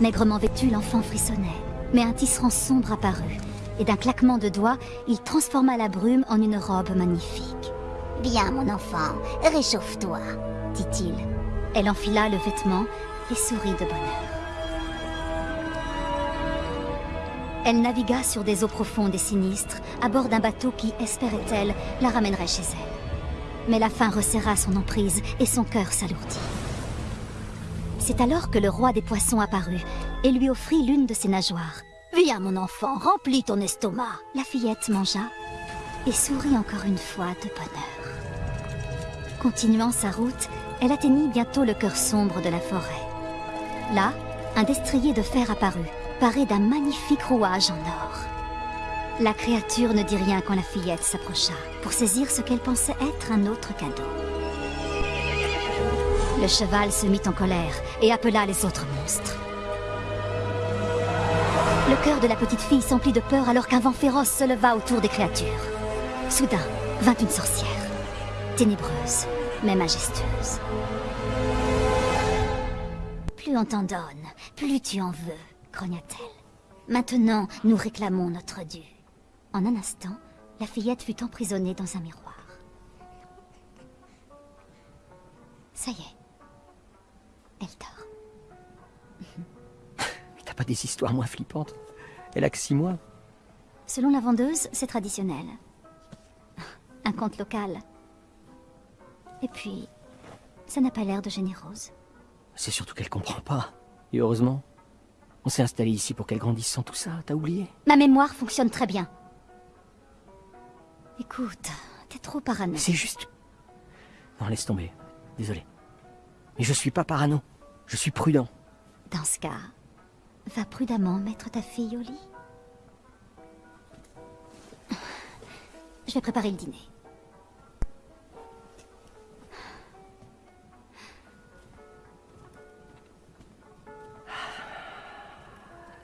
Maigrement vêtu, l'enfant frissonnait. Mais un tisserand sombre apparut, et d'un claquement de doigts, il transforma la brume en une robe magnifique. Bien, mon enfant, réchauffe-toi, dit-il. Elle enfila le vêtement et sourit de bonheur. Elle navigua sur des eaux profondes et sinistres, à bord d'un bateau qui, espérait-elle, la ramènerait chez elle. Mais la faim resserra son emprise et son cœur s'alourdit. C'est alors que le roi des poissons apparut et lui offrit l'une de ses nageoires. Viens, mon enfant, remplis ton estomac. La fillette mangea et sourit encore une fois de bonheur. Continuant sa route, elle atteignit bientôt le cœur sombre de la forêt. Là, un destrier de fer apparut, paré d'un magnifique rouage en or. La créature ne dit rien quand la fillette s'approcha, pour saisir ce qu'elle pensait être un autre cadeau. Le cheval se mit en colère et appela les autres monstres. Le cœur de la petite fille s'emplit de peur alors qu'un vent féroce se leva autour des créatures. Soudain, vint une sorcière, ténébreuse, mais majestueuse. Plus on t'en donne, plus tu en veux, grogna-t-elle. Maintenant, nous réclamons notre dû. En un instant, la fillette fut emprisonnée dans un miroir. Ça y est. Elle dort. T'as pas des histoires moins flippantes Elle a que six mois. Selon la vendeuse, c'est traditionnel. Un conte local. Et puis, ça n'a pas l'air de générose. C'est surtout qu'elle comprend pas. Et heureusement. On s'est installé ici pour qu'elle grandisse sans tout ça, t'as oublié Ma mémoire fonctionne très bien. Écoute, t'es trop parano. C'est juste... Non, laisse tomber. Désolé. Mais je suis pas parano. Je suis prudent. Dans ce cas, va prudemment mettre ta fille au lit. Je vais préparer le dîner.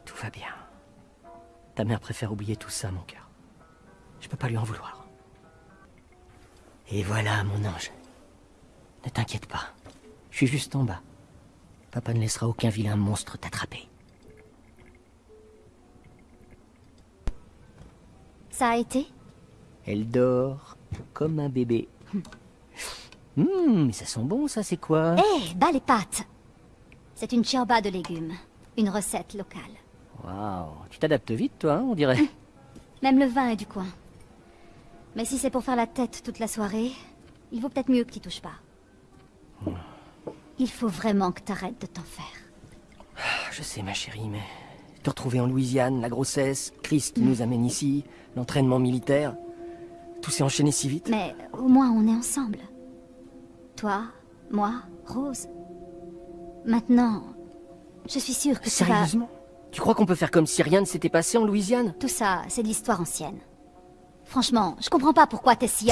Tout va bien. Ta mère préfère oublier tout ça, mon cœur. Je peux pas lui en vouloir. Et voilà, mon ange. Ne t'inquiète pas. Je suis juste en bas. Papa ne laissera aucun vilain monstre t'attraper. Ça a été? Elle dort comme un bébé. Hum, mais ça sent bon, ça, c'est quoi? Hé, bas les pattes C'est une chioba de légumes. Une recette locale. Waouh, tu t'adaptes vite, toi, hein, on dirait. Même le vin est du coin. Mais si c'est pour faire la tête toute la soirée, il vaut peut-être mieux que tu touches pas. Il faut vraiment que t'arrêtes de t'en faire. Ah, Je sais, ma chérie, mais... Te retrouver en Louisiane, la grossesse, Chris qui nous amène ici, l'entraînement militaire... Tout s'est enchaîné si vite. Mais au moins on est ensemble. Toi, moi, Rose. Maintenant, je suis sûre que tu vas... Sérieusement? Tu crois qu'on peut faire comme si rien ne s'était passé en Louisiane? Tout ça, c'est de l'histoire ancienne. Franchement, je comprends pas pourquoi t'es si...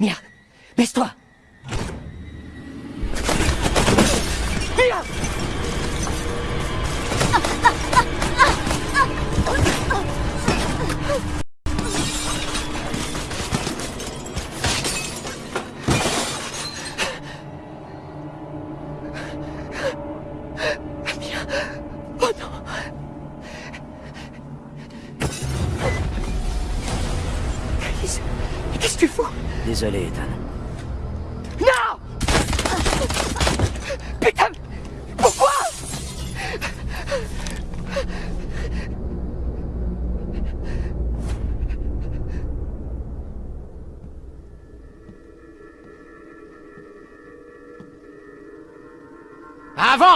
Mia, baisse-toi. Mia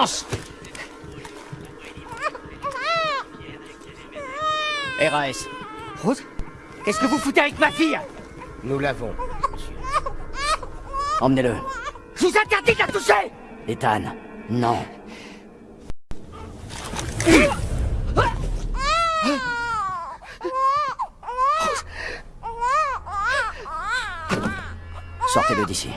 Avance RAS. Rose Qu'est-ce que vous foutez avec ma fille? Nous l'avons. Emmenez-le. Je vous interdis de la toucher Ethan, non. Sortez-le d'ici.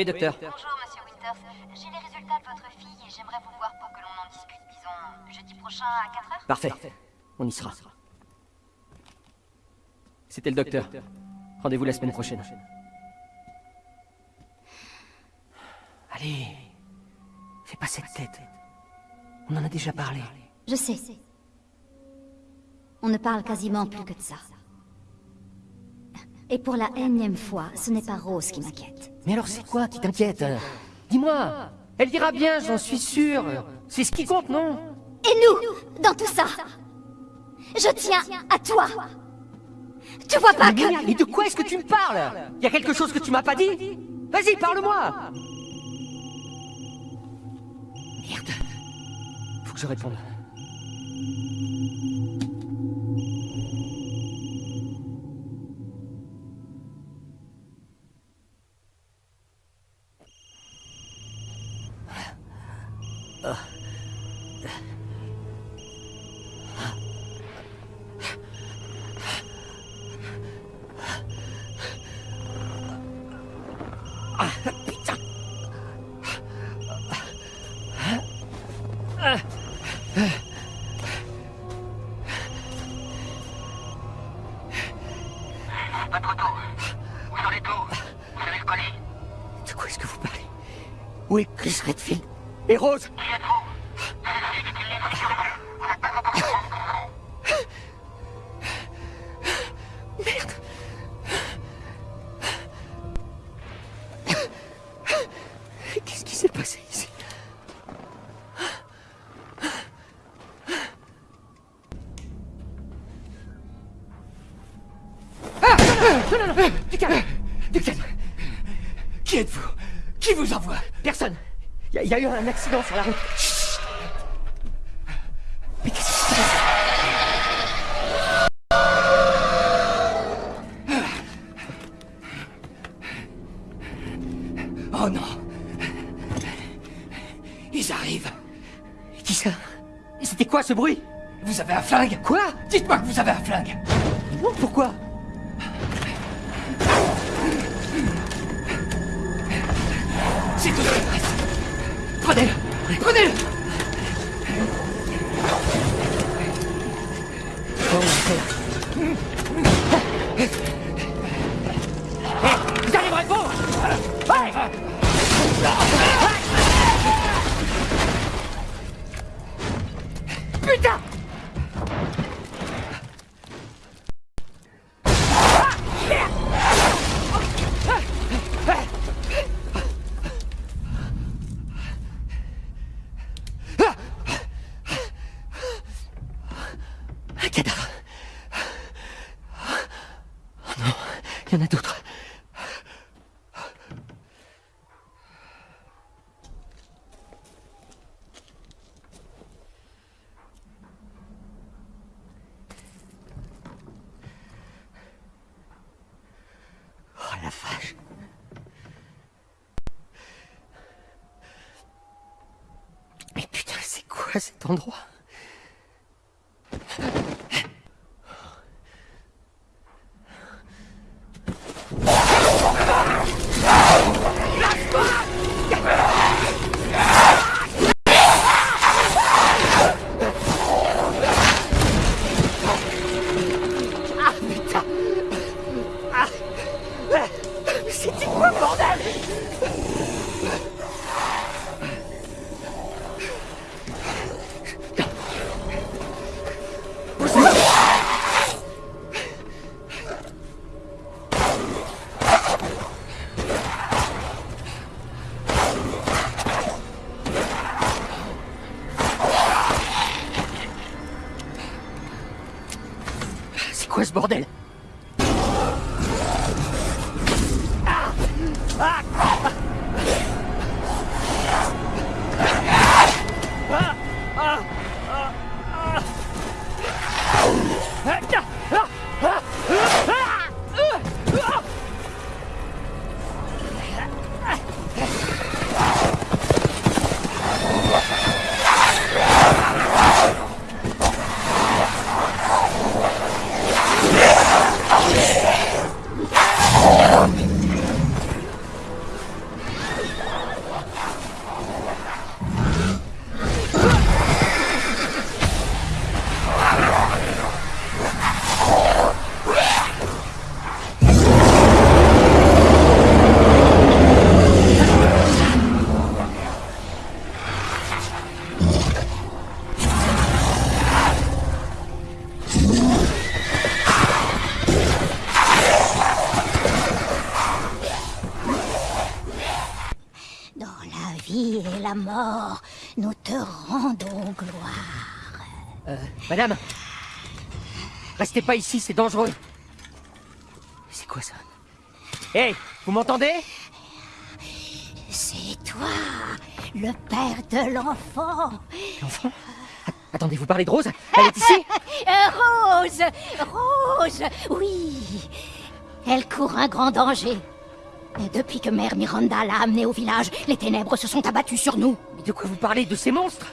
Oui, docteur. Bonjour, monsieur Winter. Sanders. J'ai les résultats de votre fille et j'aimerais vous voir pour que l'on en discute, disons, jeudi prochain à 4 heures Parfait. On y sera. C'était le docteur. Rendez-vous la semaine prochaine. Allez. Fais pas cette tête. On en a déjà parlé. Je sais. On ne parle quasiment plus que de ça. Et pour la énième fois, ce n'est pas Rose qui m'inquiète. Mais alors c'est quoi qui t'inquiète? Dis-moi Elle ira bien, j'en suis sûr. C'est ce qui compte, non? Et nous, dans tout ça Je tiens à toi. Tu vois pas mais, que... mais de quoi est-ce que tu me parles? Y a quelque chose que tu m'as pas dit? Vas-y, parle-moi. Merde. Faut que je réponde. Ah! Eu un accident sur la route. Chut. Mais qu'est-ce qui se Oh non. Ils arrivent. Qui ça? C'était quoi ce bruit? Vous avez un flingue? Quoi? Dites-moi que vous avez un flingue quoi cet endroit quoi ce bordel? Pas ici, c'est dangereux. C'est quoi ça? Hé, vous m'entendez? C'est toi, le père de l'enfant. L'enfant? Attendez, vous parlez de Rose? Elle est ici? Euh, Rose Rose Oui Elle court un grand danger. Depuis que Mère Miranda l'a amenée au village, les ténèbres se sont abattues sur nous. Mais de quoi vous parlez? De ces monstres?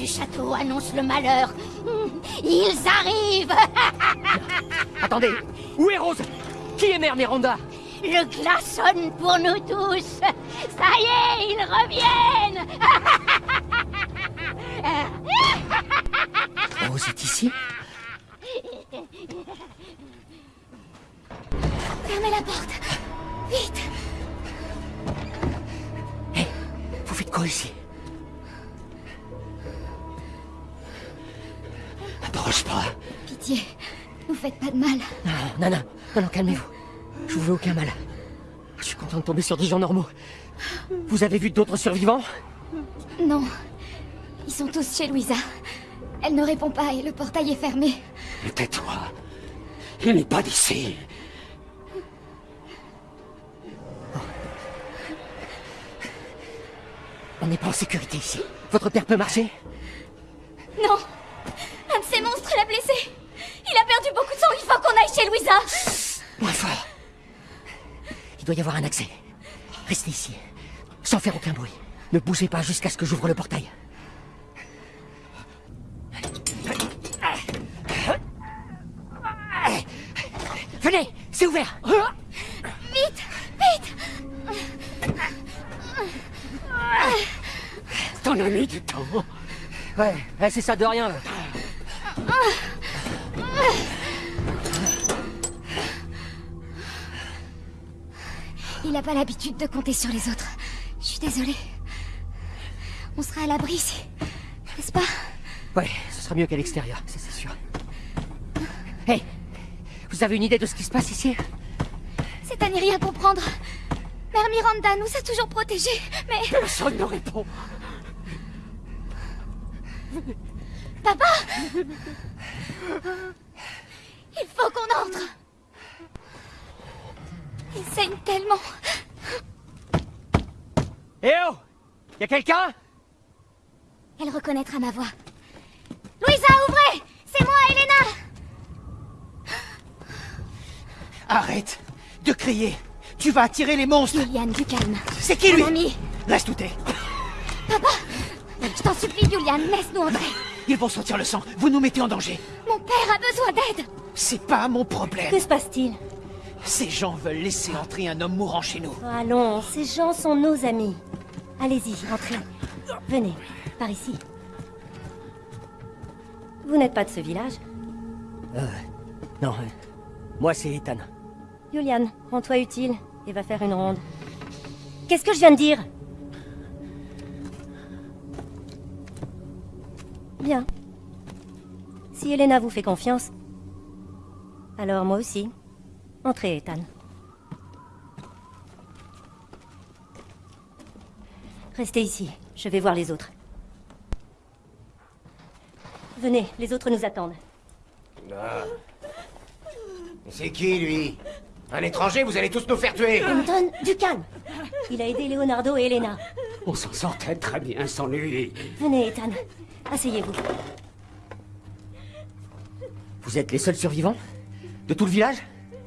Du château annonce le malheur. Ils arrivent. Attendez Où est Rose? Qui est Mère Miranda? Le glas sonne pour nous tous. Ça y est, ils reviennent. Rose est ici? Fermez la porte. Vite. Hé, vous faites quoi ici? Approche pas Pitié, vous faites pas de mal. Non, non, non, non, non, calmez-vous. Je vous veux aucun mal. Je suis content de tomber sur des gens normaux. Vous avez vu d'autres survivants? Non. Ils sont tous chez Louisa. Elle ne répond pas et le portail est fermé. Tais-toi. Il n'est pas d'ici. On n'est pas en sécurité ici. Votre père peut marcher? Non Un de ces monstres l'a blessé Il a perdu beaucoup de sang, il faut qu'on aille chez Louisa Moins fort. Il doit y avoir un accès. Restez ici, sans faire aucun bruit. Ne bougez pas jusqu'à ce que j'ouvre le portail. Venez, c'est ouvert. Vite Vite T'en as mis du temps. Ouais, ouais, c'est ça de rien. Il n'a pas l'habitude de compter sur les autres. Je suis désolée. On sera à l'abri ici. N'est-ce pas? Ouais, ce sera mieux qu'à l'extérieur, ça c'est sûr. Hé, vous avez une idée de ce qui se passe ici? C'est à n'y rien comprendre. Mère Miranda nous a toujours protégés, mais... Personne ne répond. Papa Il faut qu'on entre Il saigne tellement Eh oh Y'a quelqu'un? Elle reconnaîtra ma voix. Louisa, ouvrez C'est moi, Elena Arrête de crier. Tu vas attirer les monstres. Juliane, du calme. C'est qui lui? Mon ami Laisse douter. Je t'en supplie, Juliane, laisse-nous entrer Ils vont sentir le sang. Vous nous mettez en danger. Mon père a besoin d'aide C'est pas mon problème. Que se passe-t-il? Ces gens veulent laisser entrer un homme mourant chez nous. Allons, ces gens sont nos amis. Allez-y, entrez. Venez, par ici. Vous n'êtes pas de ce village Non, euh, moi c'est Ethan. Juliane, rends-toi utile et va faire une ronde. Qu'est-ce que je viens de dire Bien. Si Elena vous fait confiance, alors moi aussi. Entrez, Ethan. Restez ici, je vais voir les autres. Venez, les autres nous attendent. C'est qui, lui? Un étranger, vous allez tous nous faire tuer Anton, du calme Il a aidé Leonardo et Elena. On s'en sortait très bien sans lui. Venez, Ethan. Asseyez-vous. Vous êtes les seuls survivants De tout le village?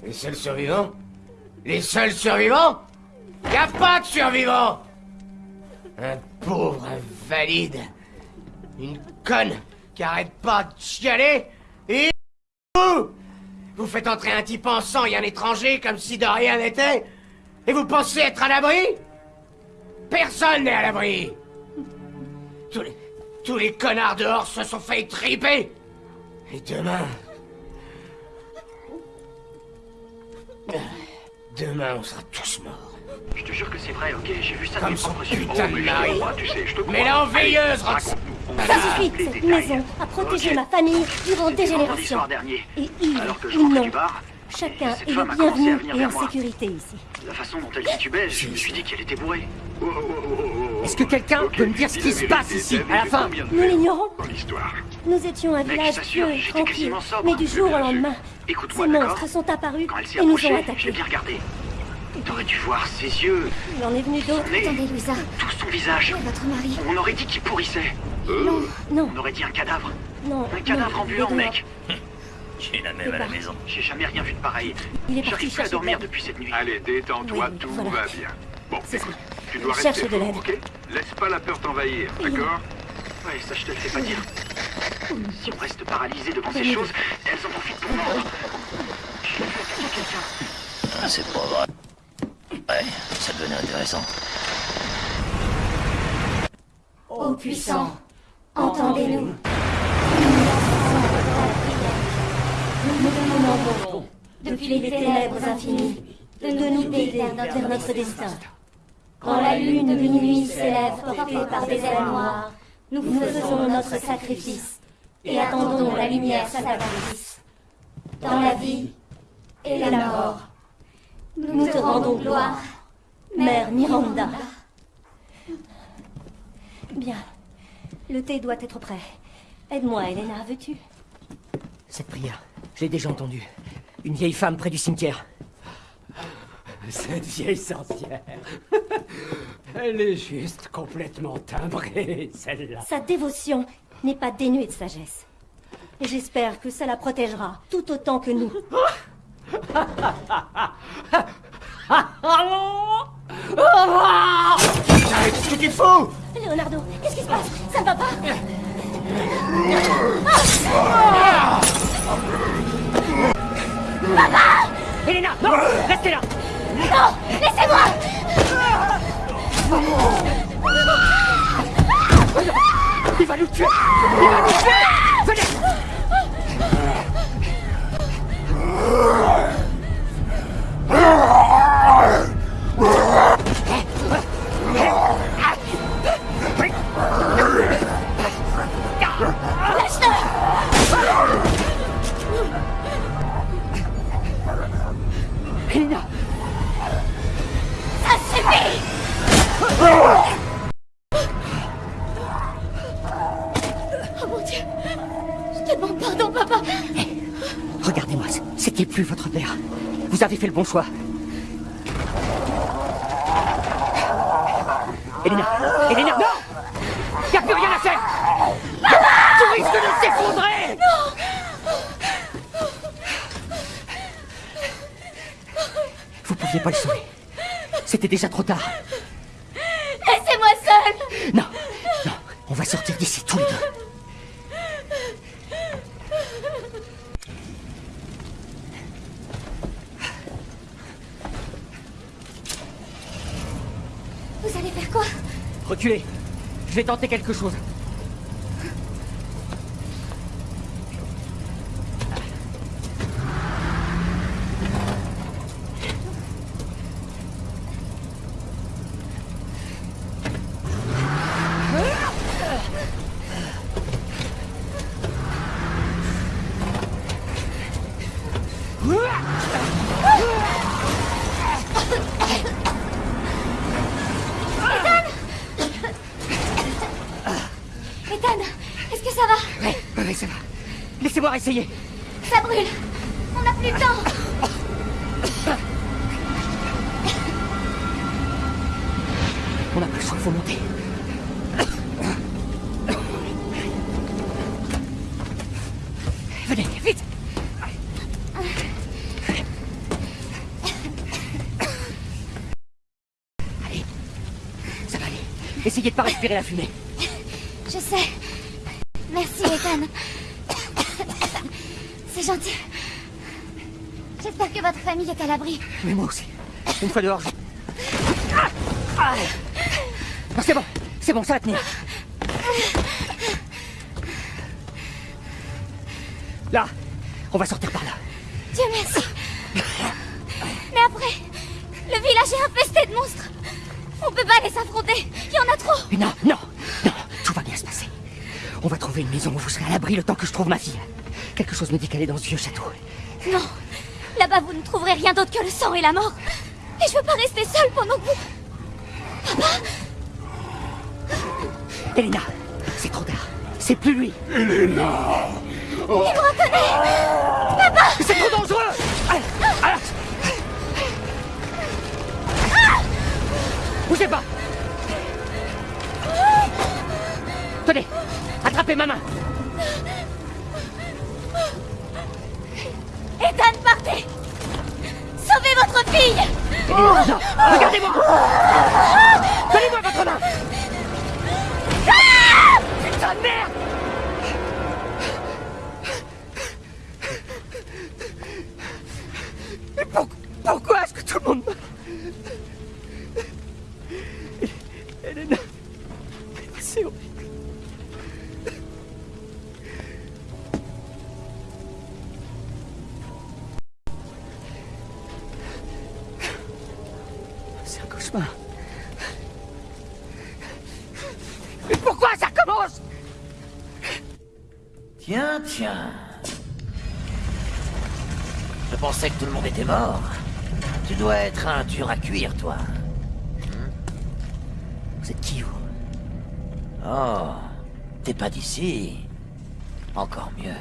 Les seuls survivants? Les seuls survivants? Y a pas de survivants Un pauvre invalide. Une conne qui arrête pas de chialer. Et vous Vous faites entrer un type en sang et un étranger comme si de rien n'était Et vous pensez être à l'abri? Personne n'est à l'abri tous les, tous les connards dehors se sont fait triper Et demain... Demain, on sera tous morts. Je te jure que c'est vrai, ok J'ai vu ça de Comme mes propres yeux. putain Oh, de mais je te mari. crois, tu sais, je te crois. Mais l'enveilleuse, Rox Raconte-nous. Ça suffit Cette détails. maison a protégé ma famille durant des générations. Et ils, Alors que je ils rentrais non. du bar, Chacun est le bienvenu et en sécurité ici. La façon dont elle titubait, je me suis dit qu'elle était bourrée. Est-ce que quelqu'un peut me dire ce qui se passe ici, à la fin Nous l'ignorons. Nous étions un Mec, village pieux et tranquille, mais du jour au lendemain, ces monstres sont apparus et nous ont attaqués. T'aurais dû voir ses yeux, Il en est venu d'autres. Attendez, Louisa. tout son visage. Votre mari. On aurait dit qu'il pourrissait. Non, non, On aurait dit un cadavre. non. Un cadavre non, ambulant, mec. J'ai la même à la maison. J'ai jamais rien vu de pareil. Il est parti J'arrive plus à dormir de depuis cette nuit. Allez, détends-toi, Oui, tout voilà. va bien. Bon, écoute, tu dois Cherche rester de fort, ok Laisse pas la peur t'envahir, d'accord Ouais, ça je te le fais pas dire. Si on reste paralysé devant ces choses, elles en profitent pour mordre. Je suis fait quelqu'un. Ah, c'est pas vrai. Ouais, ça devenait intéressant. Ô puissant, entendez-nous. Nous nous demandons, depuis les ténèbres infinies, de nous guider vers notre, destin. Quand la lune de minuit s'élève portée par des ailes noires, nous faisons notre sacrifice et attendons la lumière salvatrice. Dans la vie et la mort, nous te rendons gloire, Mère Miranda. Bien. Le thé doit être prêt. Aide-moi, Elena, veux-tu? Cette prière, je l'ai déjà entendue. Une vieille femme près du cimetière. Cette vieille sorcière. Elle est juste complètement timbrée, celle-là. Sa dévotion n'est pas dénuée de sagesse. Et j'espère que ça la protégera tout autant que nous. Qu'est-ce que tu fous Leonardo, qu'est-ce qui se passe? Ça ne va pas? Elena, non Restez là. Il va nous tuer. Il va nous tuer. Venez Oh mon Dieu Je te demande pardon, papa C'était plus votre père. Vous avez fait le bon choix. Elena Elena Non Y a plus rien à faire Tu risques de s'effondrer Vous pouviez pas le sauver. C'était déjà trop tard. Laissez-moi seule Non, non, on va sortir d'ici tous les deux. Vous allez faire quoi Je vais tenter quelque chose. Ethan, est-ce que ça va Ouais, ouais, ouais, ça va. Laissez-moi essayer. Ça brûle On n'a plus le temps On n'a pas le choix, faut monter. Venez, vite Allez, ça va aller. La fumée. Je sais. Merci, Ethan. C'est gentil. J'espère que votre famille est à l'abri. Mais moi aussi. Une fois dehors, je... Ah Ah c'est bon, c'est bon, ça va tenir. Là, on va sortir par là. Dieu merci. Mais après, le village est infesté de monstres. On peut pas les affronter. Il y en a trop. Mais non, non, non, tout va bien se passer. On va trouver une maison où vous serez à l'abri le temps que je trouve ma fille. Quelque chose me dit qu'elle est dans ce vieux château. Non, Là-bas, vous ne trouverez rien d'autre que le sang et la mort. Et je veux pas rester seule pendant que vous... Papa Elena, c'est trop tard. C'est plus lui. Elena Tiens, tiens. Je pensais que tout le monde était mort. Tu dois être un dur à cuire, toi. Vous êtes qui, vous? Oh, t'es pas d'ici. Encore mieux.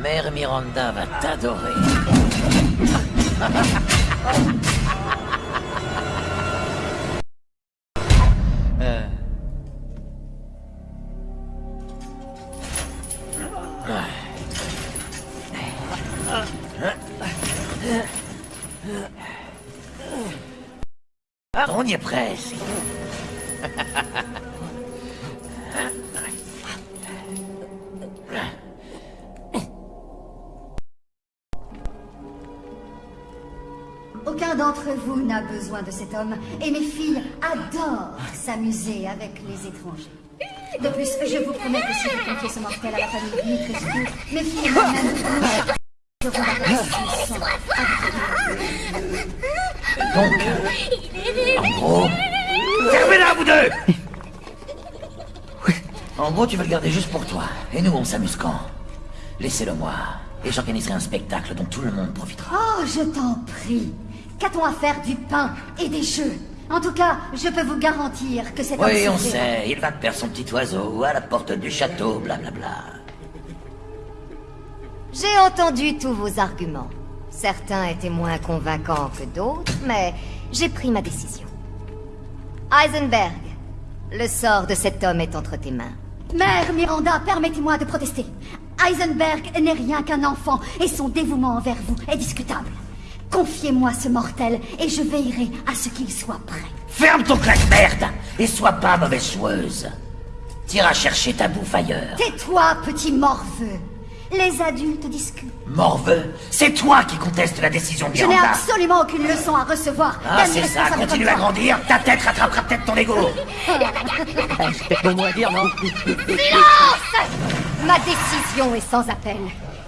Mère Miranda va t'adorer. y est presque. Aucun d'entre vous n'a besoin de cet homme, et mes filles adorent s'amuser avec les étrangers. De plus, je vous promets que si vous confiez ce mortel à la famille Dimitrescu, mes filles et moi-même nous ferons la Donc, en gros... Fermez-la, vous deux En gros, tu veux le garder juste pour toi. Et nous, on s'amuse quand? Laissez-le moi. Et j'organiserai un spectacle dont tout le monde profitera. Oh, je t'en prie. Qu'a-t-on à faire du pain et des jeux? En tout cas, je peux vous garantir que cet homme Oui, on sait. Il va te perdre son petit oiseau à la porte du château, blablabla. J'ai entendu tous vos arguments. Certains étaient moins convaincants que d'autres, mais j'ai pris ma décision. Heisenberg, le sort de cet homme est entre tes mains. Mère Miranda, permettez-moi de protester. Heisenberg n'est rien qu'un enfant et son dévouement envers vous est discutable. Confiez-moi ce mortel et je veillerai à ce qu'il soit prêt. Ferme ton claque-merde et sois pas mauvaise joueuse. T'iras chercher ta bouffe ailleurs. Tais-toi, petit morveux. Les adultes discutent. Morveux, c'est toi qui contestes la décision de Je n'ai Miranda. absolument aucune leçon à recevoir. Ah, c'est ça, continue à grandir, ta tête rattrapera peut-être ton ego. C'est mon mot à dire, non Silence Ma décision est sans appel.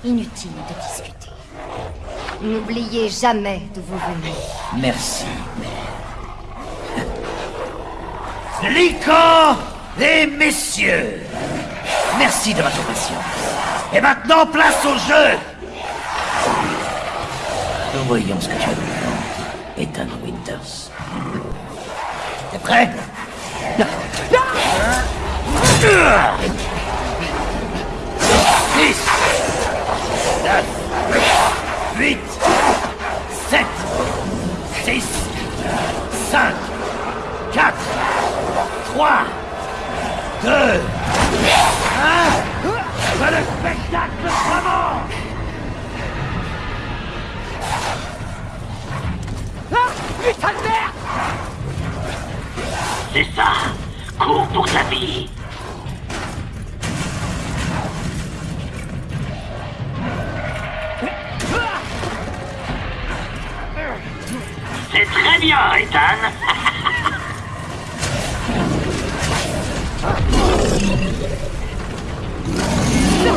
Inutile de discuter. N'oubliez jamais d'où vous venez. Merci, mère. Lican et messieurs, merci de votre patience. Et maintenant, place au jeu Nous voyons ce que tu as de Ethan Winters. T'es prêt? Six, neuf, huit, sept, six, cinq, quatre, trois, deux, un. Que le spectacle commence Ah Putain de merde C'est ça. Cours pour ta vie. C'est très bien, Ethan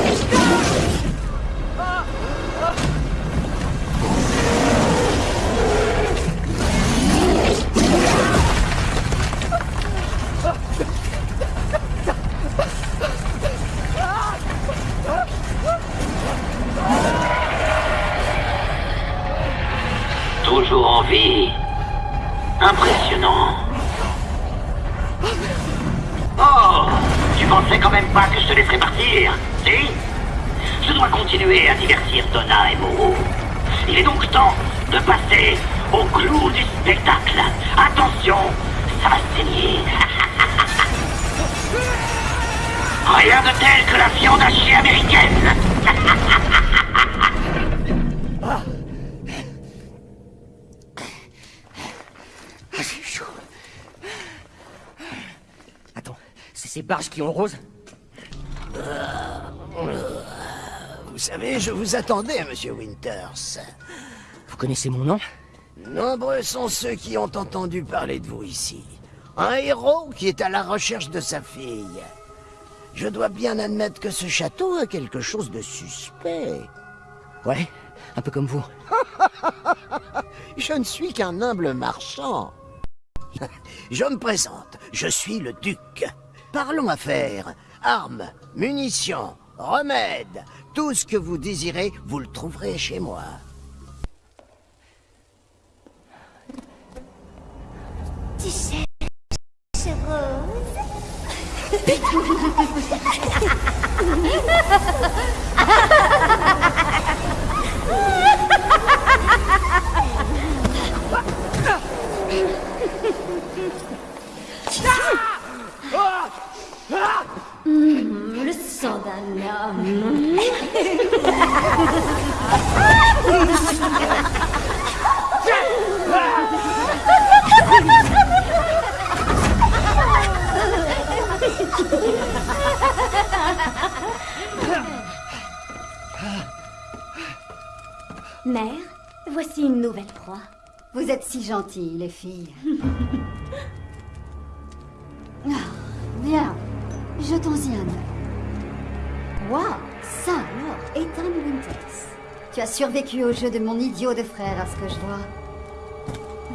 Let's go! Clou du spectacle. Attention, ça va saigner. Rien de tel que la viande hachée américaine. Ah, c'est chaud. Attends, c'est ces barges qui ont rose Vous savez, je vous attendais, monsieur Winters. Vous connaissez mon nom? Nombreux sont ceux qui ont entendu parler de vous ici. Un héros qui est à la recherche de sa fille. Je dois bien admettre que ce château a quelque chose de suspect. Ouais, un peu comme vous. Je ne suis qu'un humble marchand. Je me présente, je suis le duc. Parlons affaires, armes, munitions, remèdes, tout ce que vous désirez, vous le trouverez chez moi. Tu cherches Rose Mmh, le sang d'un homme. Mère, voici une nouvelle proie. Vous êtes si gentilles, les filles. Ah, bien, jetons-y un œil. Waouh, ça alors, Ethan Winters. Tu as survécu au jeu de mon idiot de frère, à ce que je vois.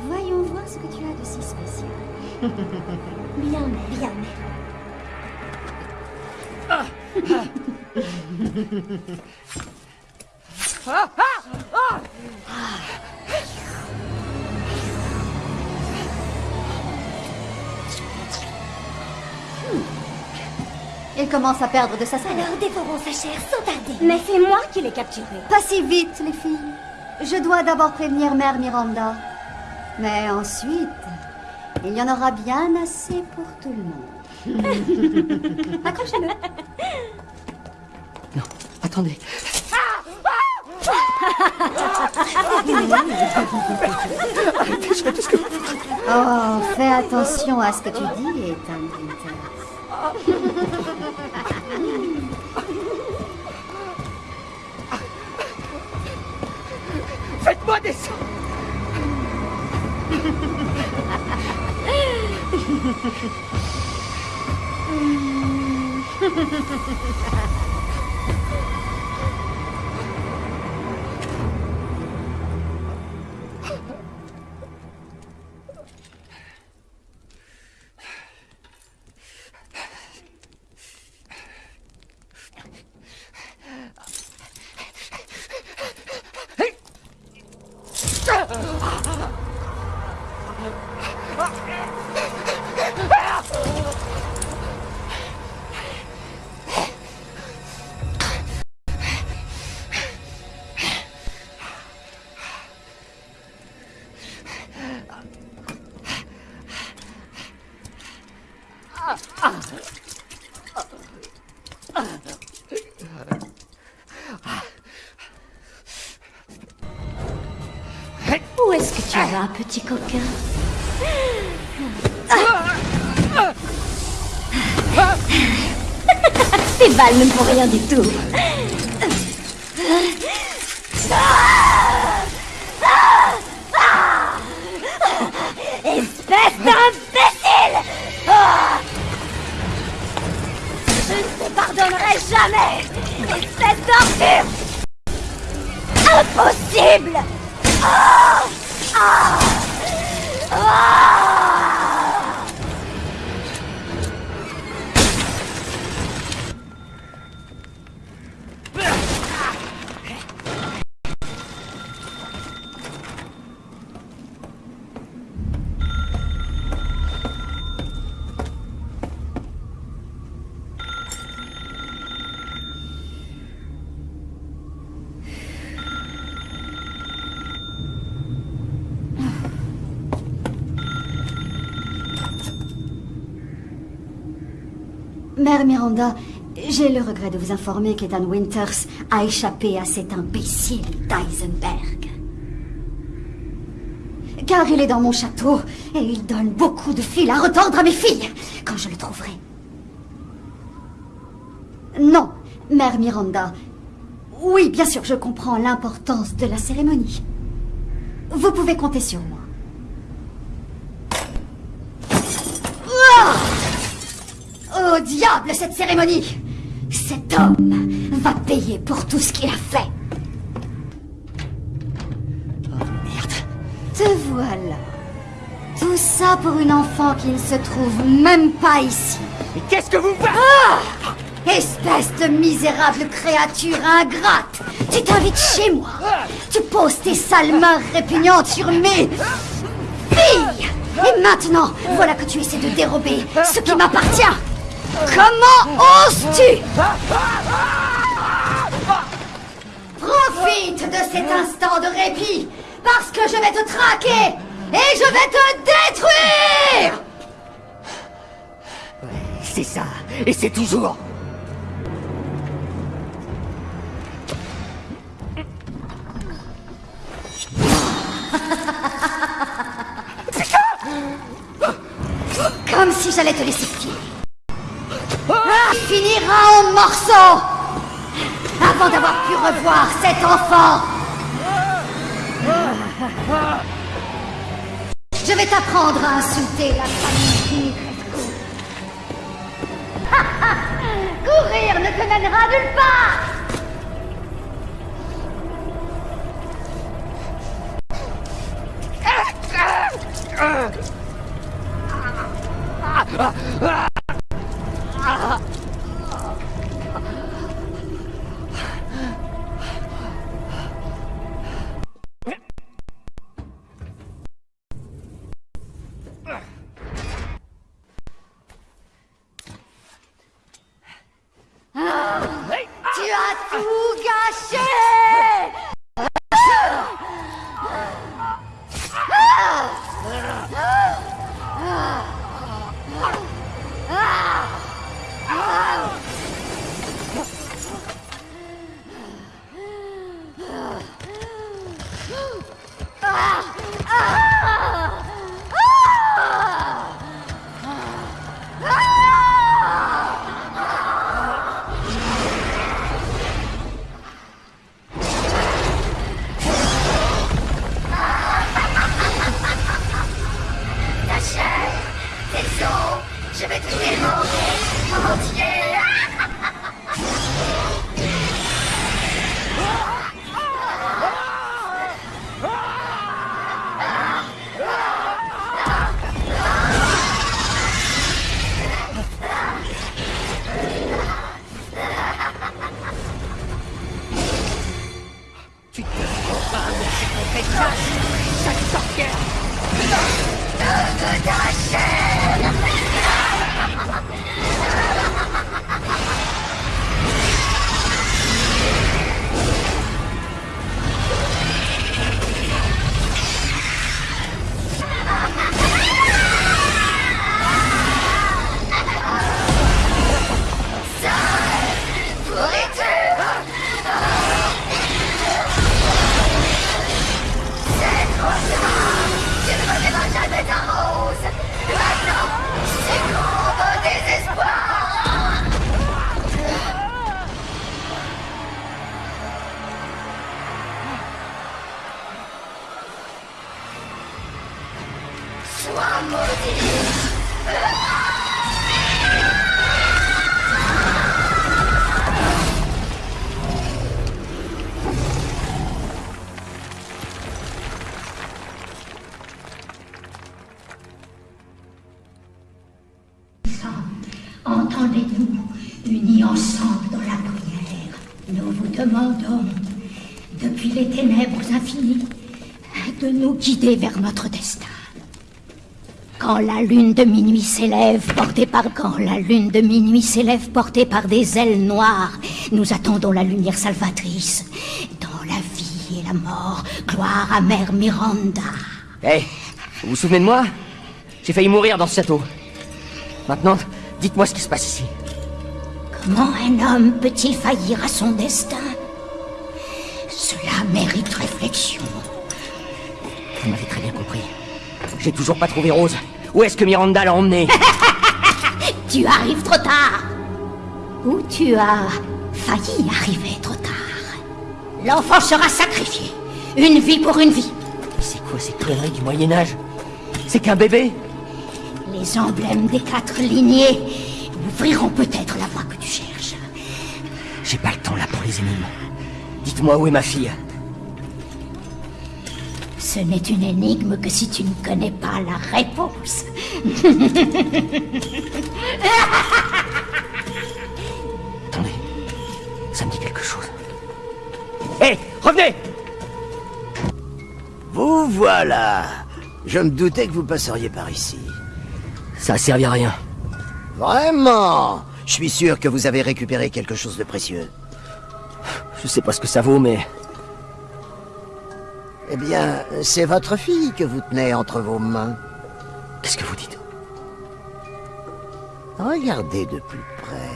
Voyons voir ce que tu as de si spécial. bien, mère, bien, mère. Ah, ah, ah Il commence à perdre de sa saveur. Alors dévorons sa chair sans tarder. Mais c'est moi qui l'ai capturé. Pas si vite, les filles. Je dois d'abord prévenir Mère Miranda. Mais ensuite, il y en aura bien assez pour tout le monde. Accrochez-le. Non, attendez. Oh, fais attention à ce que tu dis, Ethan Winters. Faites-moi descendre Ha ha ha ha ha ha! Petit coquin. Ces balles ne font rien du tout. Mère Miranda, j'ai le regret de vous informer qu'Ethan Winters a échappé à cet imbécile d'Eisenberg. Car il est dans mon château et il donne beaucoup de fil à retordre à mes filles quand je le trouverai. Non, Mère Miranda. Oui, bien sûr, je comprends l'importance de la cérémonie. Vous pouvez compter sur moi. Ah Diable, cette cérémonie Cet homme va payer pour tout ce qu'il a fait. Oh merde. Te voilà. Tout ça pour une enfant qui ne se trouve même pas ici. Mais qu'est-ce que vous faites Ah Espèce de misérable créature ingrate Tu t'invites chez moi Tu poses tes sales mains répugnantes sur mes... filles Et maintenant, voilà que tu essaies de dérober ce qui m'appartient Comment oses-tu Profite de cet instant de répit Parce que je vais te traquer Et je vais te détruire C'est ça. Et c'est toujours. Comme si j'allais te laisser filer. Ah, finira en morceaux. Avant d'avoir pu revoir cet enfant. Je vais t'apprendre à insulter la famille Dimitrescu. Courir ne te mènera nulle part Tu Quand la lune de minuit s'élève, portée par quand la lune de minuit s'élève, portée par des ailes noires, nous attendons la lumière salvatrice. Dans la vie et la mort, gloire à Mère Miranda. Hé, vous vous souvenez de moi? J'ai failli mourir dans ce château. Maintenant, dites-moi ce qui se passe ici. Comment un homme peut-il faillir à son destin? Cela mérite réflexion. Vous m'avez très bien compris. J'ai toujours pas trouvé Rose. Où est-ce que Miranda l'a emmenée Tu arrives trop tard Ou tu as failli arriver trop tard L'enfant sera sacrifié. Une vie pour une vie. C'est quoi ces conneries du Moyen-Âge? C'est qu'un bébé? Les emblèmes des quatre lignées ouvriront peut-être la voie que tu cherches. J'ai pas le temps là pour les énigmes. Dites-moi où est ma fille Ce n'est une énigme que si tu ne connais pas la réponse. Attendez, ça me dit quelque chose. Hé, revenez Vous voilà Je me doutais que vous passeriez par ici. Ça a servi à rien. Vraiment Je suis sûr que vous avez récupéré quelque chose de précieux. Je sais pas ce que ça vaut, mais... Eh bien, c'est votre fille que vous tenez entre vos mains. Qu'est-ce que vous dites? Regardez de plus près.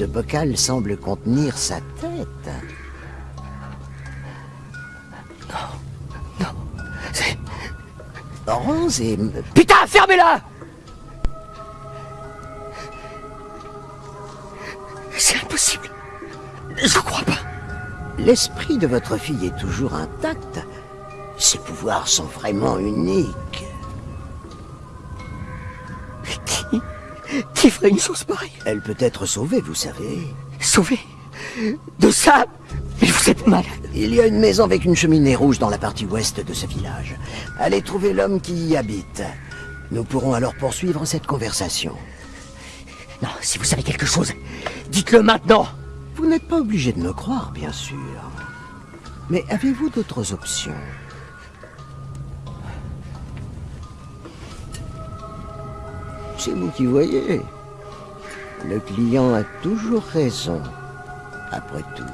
Ce bocal semble contenir sa tête. Non. Non. C'est... Rose et... Putain, fermez-la C'est impossible. Je crois pas. L'esprit de votre fille est toujours intact. Ses pouvoirs sont vraiment uniques. Qui Qui ferait une chose pareille? Elle peut être sauvée, vous savez. Sauvée De ça Mais vous êtes malade. Il y a une maison avec une cheminée rouge dans la partie ouest de ce village. Allez trouver l'homme qui y habite. Nous pourrons alors poursuivre cette conversation. Non, si vous savez quelque chose, dites-le maintenant. Vous n'êtes pas obligé de me croire, bien sûr. Mais avez-vous d'autres options? C'est vous qui voyez. Le client a toujours raison, après tout.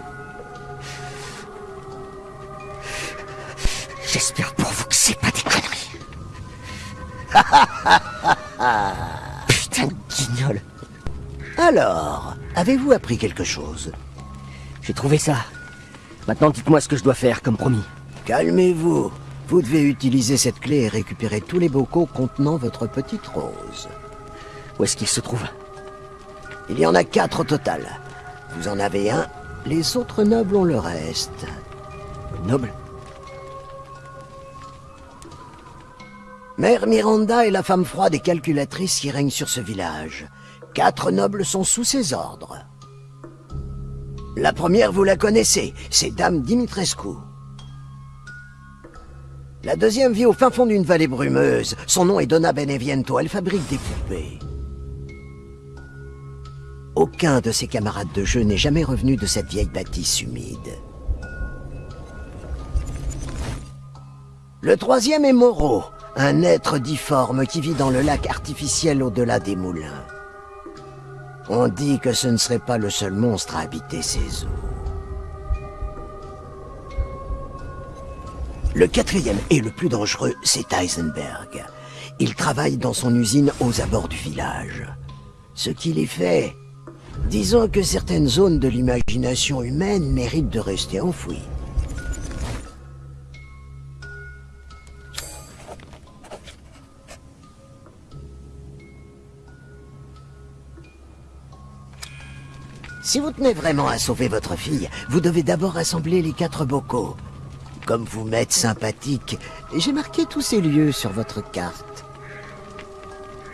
J'espère pour vous que c'est pas des conneries. Putain de guignol. Alors, avez-vous appris quelque chose? J'ai trouvé ça. Maintenant, dites-moi ce que je dois faire, comme promis. Calmez-vous. Vous devez utiliser cette clé et récupérer tous les bocaux contenant votre petite rose. Où est-ce qu'il se trouve Il y en a quatre au total. Vous en avez un, les autres nobles ont le reste. Noble Mère Miranda est la femme froide et calculatrice qui règne sur ce village. Quatre nobles sont sous ses ordres. La première, vous la connaissez, c'est Dame Dimitrescu. La deuxième vit au fin fond d'une vallée brumeuse. Son nom est Donna Beneviento, elle fabrique des poupées. Aucun de ses camarades de jeu n'est jamais revenu de cette vieille bâtisse humide. Le troisième est Moreau, un être difforme qui vit dans le lac artificiel au-delà des moulins. On dit que ce ne serait pas le seul monstre à habiter ces eaux. Le quatrième et le plus dangereux, c'est Heisenberg. Il travaille dans son usine aux abords du village. Ce qu'il y fait, disons que certaines zones de l'imagination humaine méritent de rester enfouies. Si vous tenez vraiment à sauver votre fille, vous devez d'abord rassembler les quatre bocaux. Comme vous m'êtes sympathique, j'ai marqué tous ces lieux sur votre carte.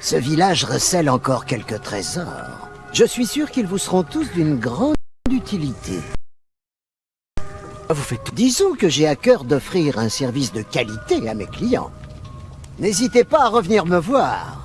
Ce village recèle encore quelques trésors. Je suis sûr qu'ils vous seront tous d'une grande utilité. Vous faites. Disons que j'ai à cœur d'offrir un service de qualité à mes clients. N'hésitez pas à revenir me voir.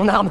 Mon arme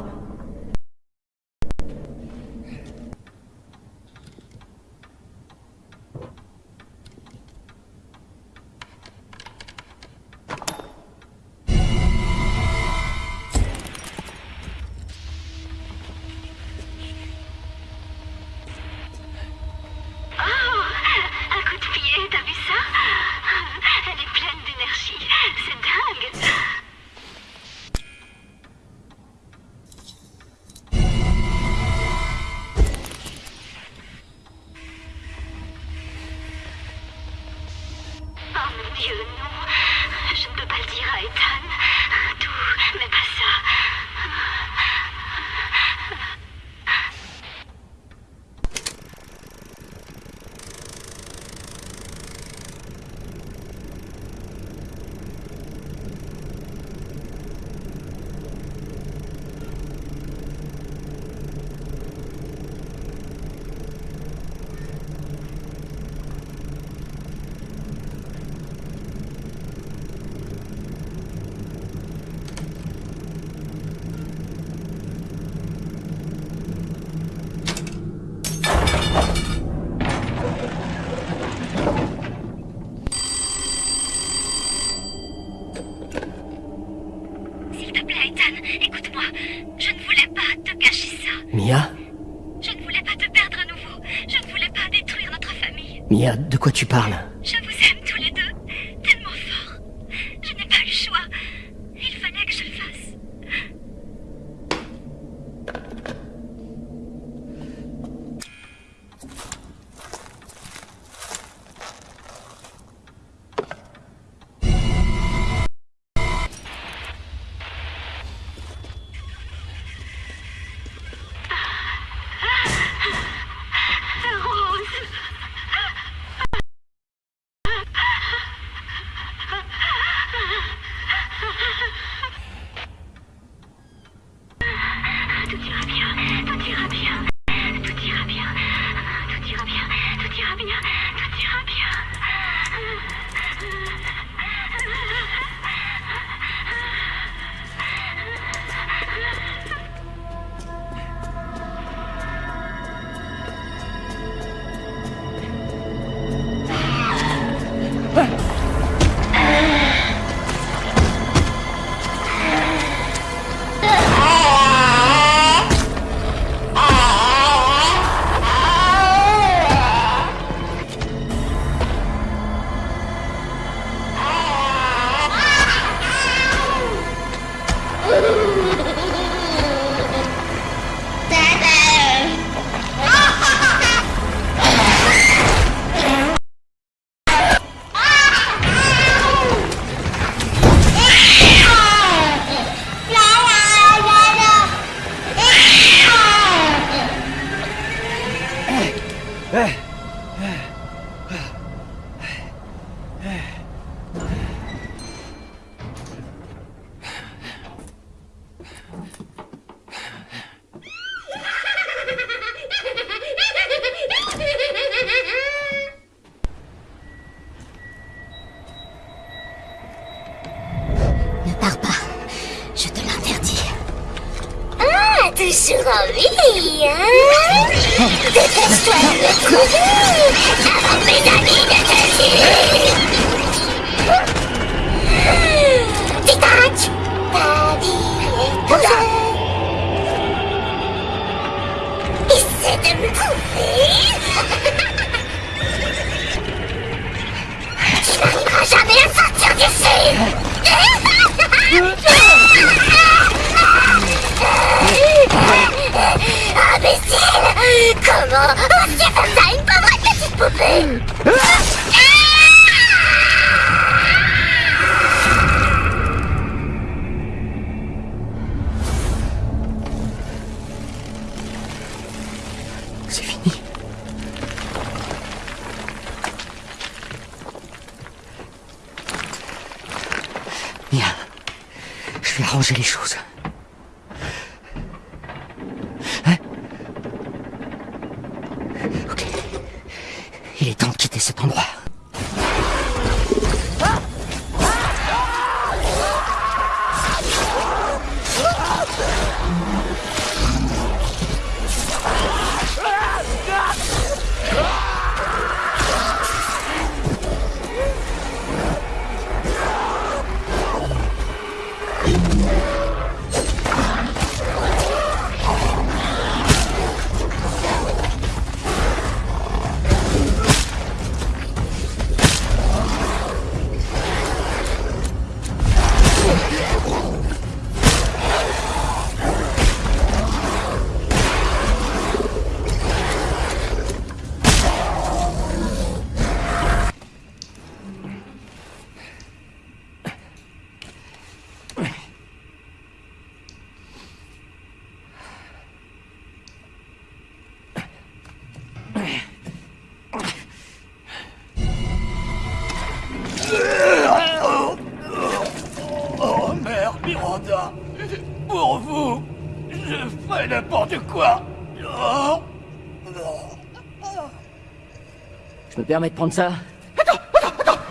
Permets de prendre ça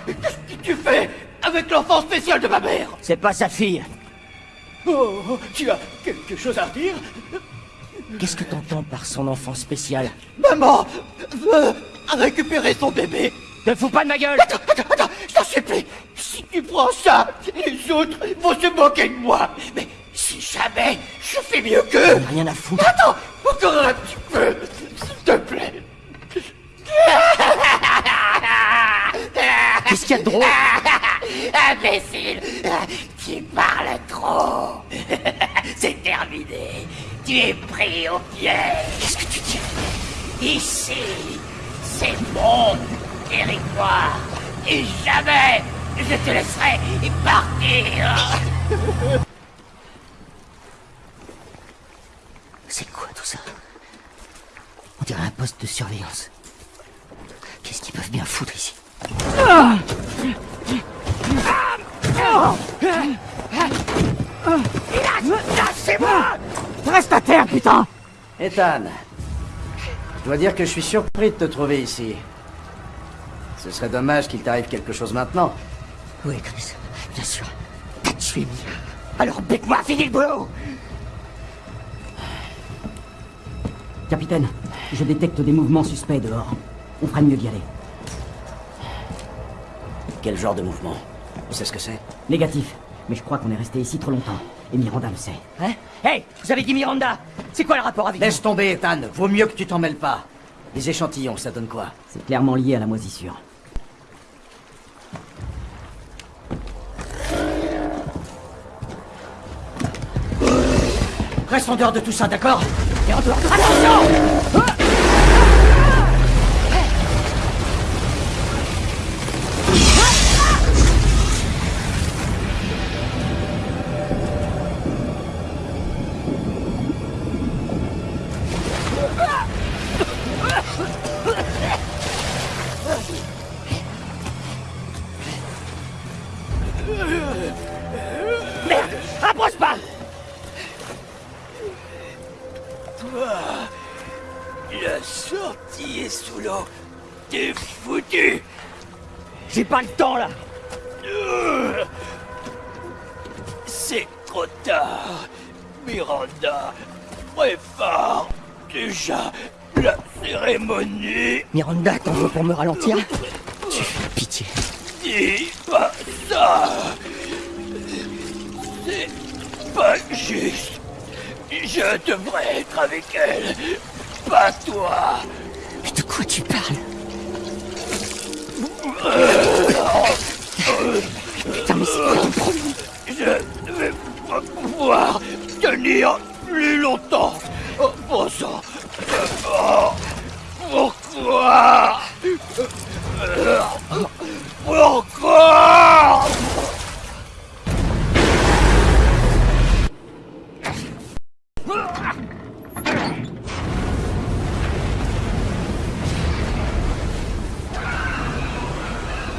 Qu'est-ce que tu fais avec l'enfant spécial de ma mère? C'est pas sa fille. Oh, tu as quelque chose à dire Qu'est-ce que t'entends par son enfant spécial? Maman veut récupérer son bébé. Te fous pas de ma gueule. Attends, attends, attends, je t'en supplie. Si tu prends ça, les autres vont se moquer de moi. Mais si jamais je fais mieux qu'eux Rien à foutre. Attends, encore un petit peu, s'il te plaît Qu'est-ce qu'il y a de drôle Imbécile Tu parles trop. C'est terminé. Tu es pris au piège. Qu'est-ce que tu dis Ici, c'est mon territoire. Et jamais je te laisserai partir. C'est quoi tout ça On dirait un poste de surveillance. Qu'est-ce qu'ils peuvent bien foutre ici Reste à terre, putain Ethan, je dois dire que je suis surpris de te trouver ici. Ce serait dommage qu'il t'arrive quelque chose maintenant. Oui, Chris, bien sûr. T'as tué. Alors bête-moi, finis le boulot Capitaine, je détecte des mouvements suspects dehors. On ferait mieux d'y aller. Quel genre de mouvement Tu sais ce que c'est Négatif. Mais je crois qu'on est resté ici trop longtemps. Et Miranda le sait. Hein Hey Vous avez dit Miranda C'est quoi le rapport avec Laisse tomber, Ethan. Vaut mieux que tu t'en mêles pas. Les échantillons, ça donne quoi C'est clairement lié à la moisissure. Reste en dehors de tout ça, d'accord Et en dehors de... Attention Merde est sous l'eau. T'es foutu J'ai pas le temps, là C'est trop tard. Miranda, prépare déjà la cérémonie. Miranda, t'en veux pour me ralentir? Tu fais pitié. Dis pas ça C'est pas juste. Je devrais être avec elle, pas toi. Quoi tu parles Putain, mais c'est quoi ton problème Je ne vais pas pouvoir tenir plus longtemps. Bon sang. Oh, pourquoi Pourquoi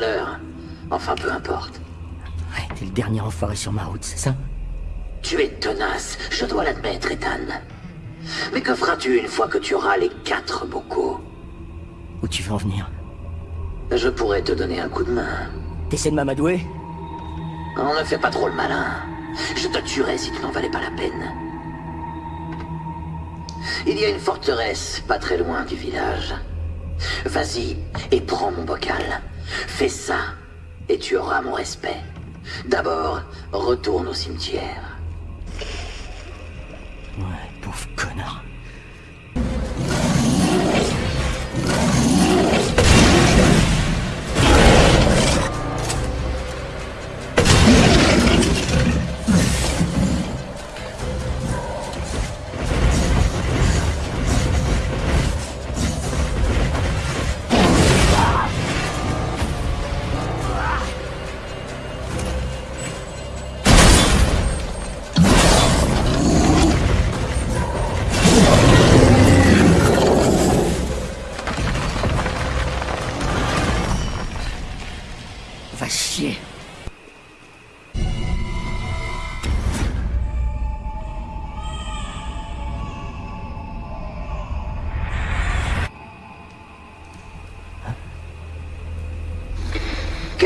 à l'heure. Enfin, peu importe. Ouais, t'es le dernier enfoiré sur ma route, c'est ça Tu es tenace, je dois l'admettre, Ethan. Mais que feras-tu une fois que tu auras les quatre bocaux Où tu veux en venir Je pourrais te donner un coup de main. T'essaies de m'amadouer On ne fait pas trop le malin. Je te tuerais si tu n'en valais pas la peine. Il y a une forteresse pas très loin du village. Vas-y et prends mon bocal. Fais ça et tu auras mon respect. D'abord, retourne au cimetière. Ouais, pauvre connard.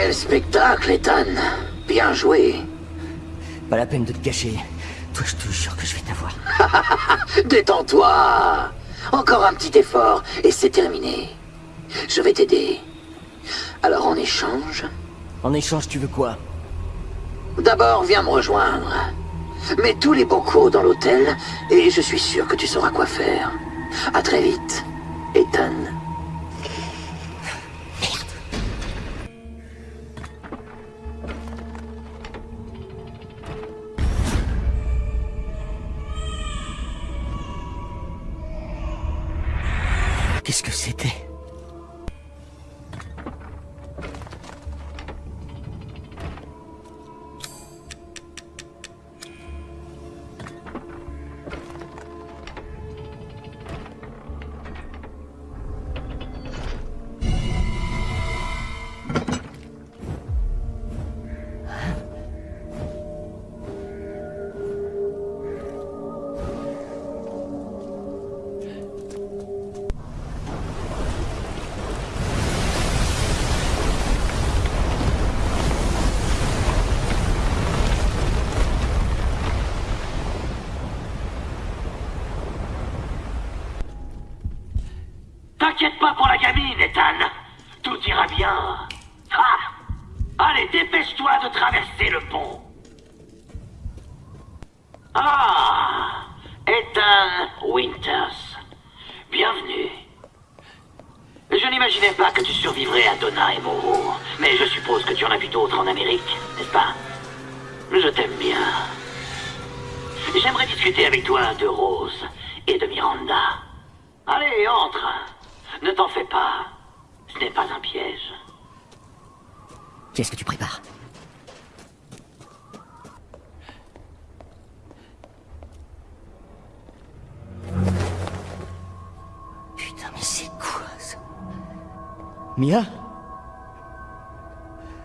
Quel spectacle, Ethan Bien joué. Pas la peine de te cacher. Toi, je te jure que je vais t'avoir. Détends-toi. Encore un petit effort et c'est terminé. Je vais t'aider. Alors en échange En échange, tu veux quoi? D'abord, viens me rejoindre. Mets tous les bocaux dans l'hôtel et je suis sûr que tu sauras quoi faire. À très vite, Ethan.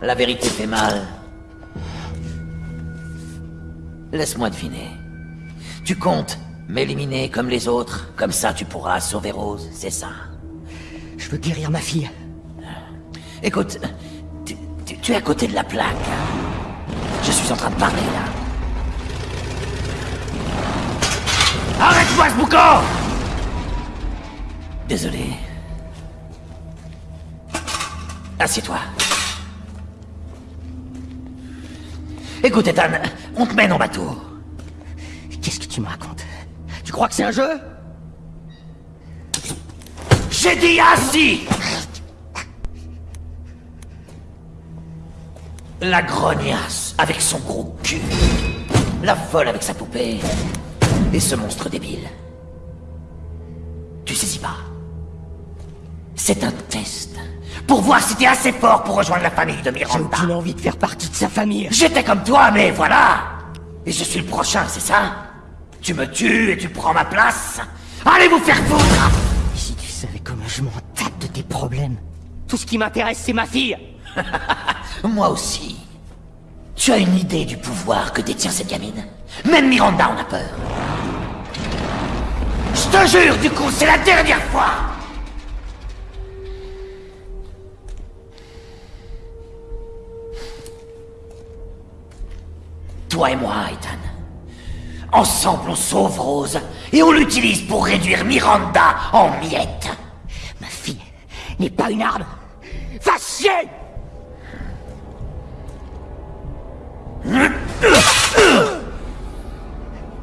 La vérité fait mal. Laisse-moi deviner. Tu comptes m'éliminer comme les autres, comme ça tu pourras sauver Rose, c'est ça Je veux guérir ma fille. Écoute, tu, tu- tu es à côté de la plaque. Je suis en train de parler là. Arrête-moi ce boucan Désolé. Assieds-toi. Écoute, Ethan, on te mène en bateau. Qu'est-ce que tu me racontes? Tu crois que c'est un jeu? J'ai dit assis La grognasse avec son gros cul. La folle avec sa poupée. Et ce monstre débile. Tu saisis pas C'est un test. Pour voir si t'es assez fort pour rejoindre la famille de J'ai Miranda. aucune envie de faire partie de sa famille. J'étais comme toi, mais voilà Et je suis le prochain, c'est ça? Tu me tues et tu prends ma place Allez vous faire foutre Si tu sais. Je m'en tape de tes problèmes. Tout ce qui m'intéresse, c'est ma fille Moi aussi. Tu as une idée du pouvoir que détient cette gamine? Même Miranda en a peur. Je te jure, du coup, c'est la dernière fois Toi et moi, Ethan. Ensemble, on sauve Rose et on l'utilise pour réduire Miranda en miettes. Ma fille n'est pas une arme. Va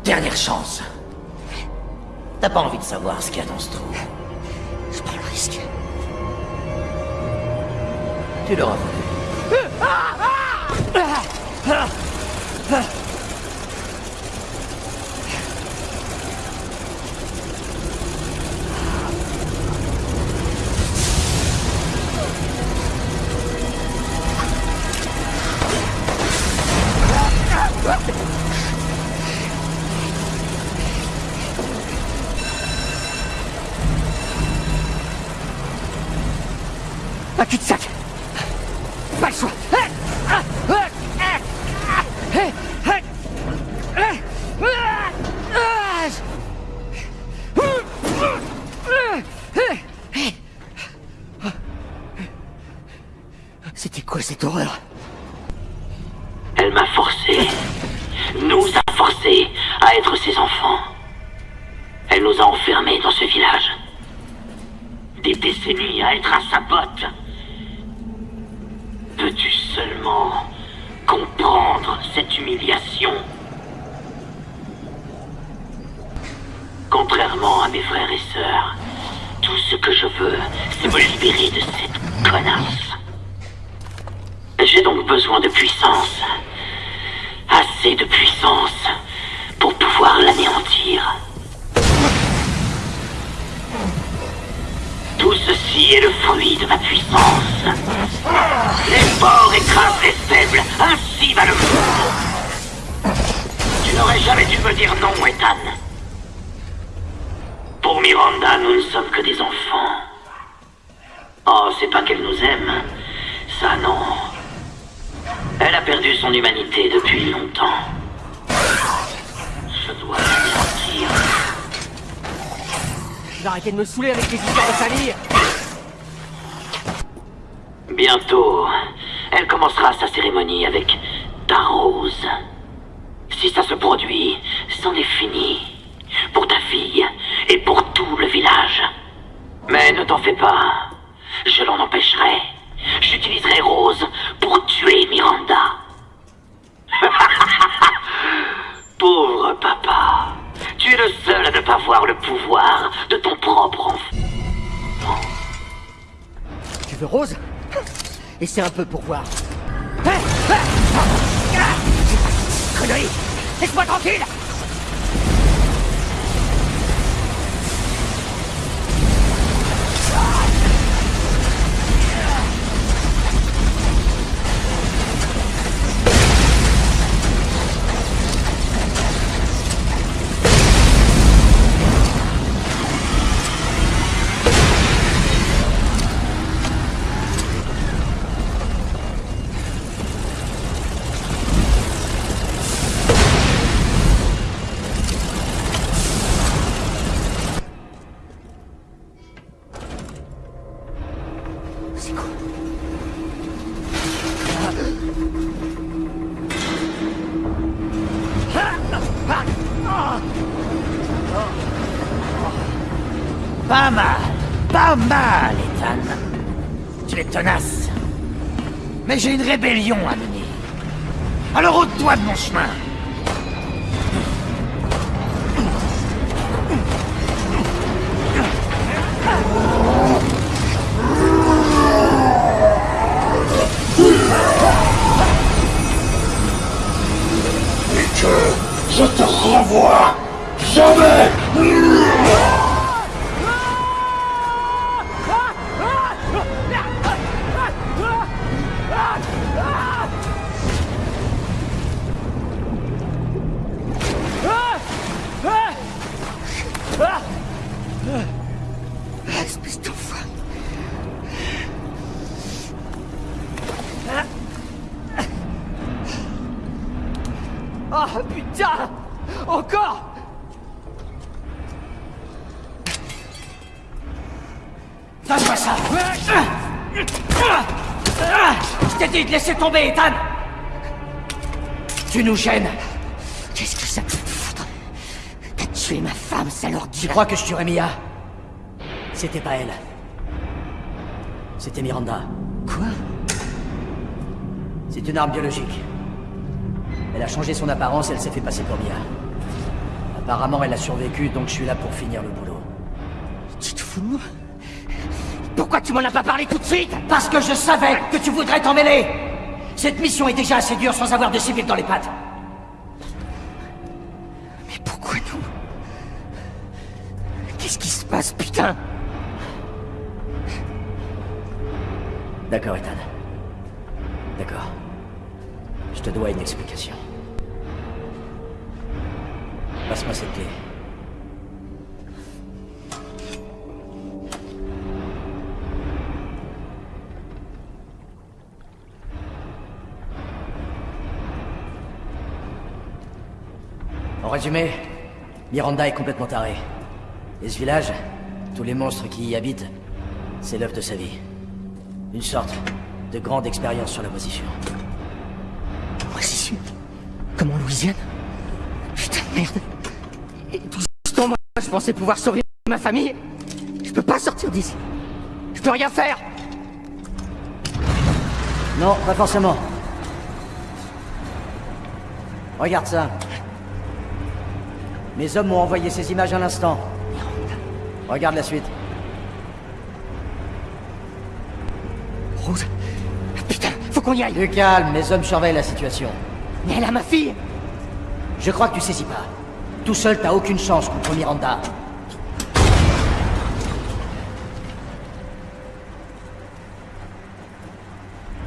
Dernière chance. T'as pas envie de savoir ce qu'il y a dans ce trou. Je prends le risque. Tu l'auras voulu. Un cul-de-sac Pas le choix C'était quoi cette horreur Elle m'a forcé, nous a forcé à être ses enfants. Elle nous a enfermés dans ce village. Des décennies à être à sa botte. Peux-tu seulement comprendre cette humiliation Contrairement à mes frères et sœurs, tout ce que je veux, c'est me libérer de cette connasse. J'ai donc besoin de puissance. Assez de puissance pour pouvoir l'anéantir. Tout ceci est le fruit de ma puissance. Les forts écrasent les faibles, ainsi va le monde. Tu n'aurais jamais dû me dire non, Ethan. Pour Miranda, nous ne sommes que des enfants. Oh, c'est pas qu'elle nous aime. Ça, non. Elle a perdu son humanité depuis longtemps. Je dois l'anéantir. Arrêter de me saouler avec les histoires de famille Bientôt, elle commencera sa cérémonie avec ta rose. Si ça se produit, c'en est fini. Pour ta fille et pour tout le village. Mais ne t'en fais pas. Je l'en empêcherai. J'utiliserai Rose pour tuer Miranda. Pauvre papa. Tu es le seul à ne pas voir le pouvoir de ton propre enfant. Tu veux Rose? Et c'est un peu pour voir. Connerie Laisse-moi tranquille Lâche-moi ça Je t'ai dit de laisser tomber, Ethan Tu nous gênes Qu'est-ce que ça peut foutre? T'as tué ma femme, salope Tu crois que je tuerais Mia? C'était pas elle. C'était Miranda. Quoi? C'est une arme biologique. Elle a changé son apparence et elle s'est fait passer pour Mia. Apparemment, elle a survécu, donc je suis là pour finir le boulot. Tu te fous de moi? Pourquoi tu m'en as pas parlé tout de suite? Parce que je savais que tu voudrais t'en mêler Cette mission est déjà assez dure sans avoir de civils dans les pattes. Mais pourquoi nous? Qu'est-ce qui se passe, putain? D'accord, Ethan. D'accord. Je te dois une explication. Passe-moi cette clé. Résumé, Miranda est complètement tarée. Et ce village, tous les monstres qui y habitent, c'est l'œuvre de sa vie. Une sorte de grande expérience sur la position. Position Comme en Louisiane? Putain de merde Et tout ce temps, moi, je pensais pouvoir sauver ma famille Je peux pas sortir d'ici Je peux rien faire Non, pas forcément. Regarde ça. Mes hommes m'ont envoyé ces images à l'instant. Regarde la suite. Rose Putain, faut qu'on y aille Du calme, mes hommes surveillent la situation. Mais elle a ma fille Je crois que tu saisis pas. Tout seul, t'as aucune chance contre Miranda.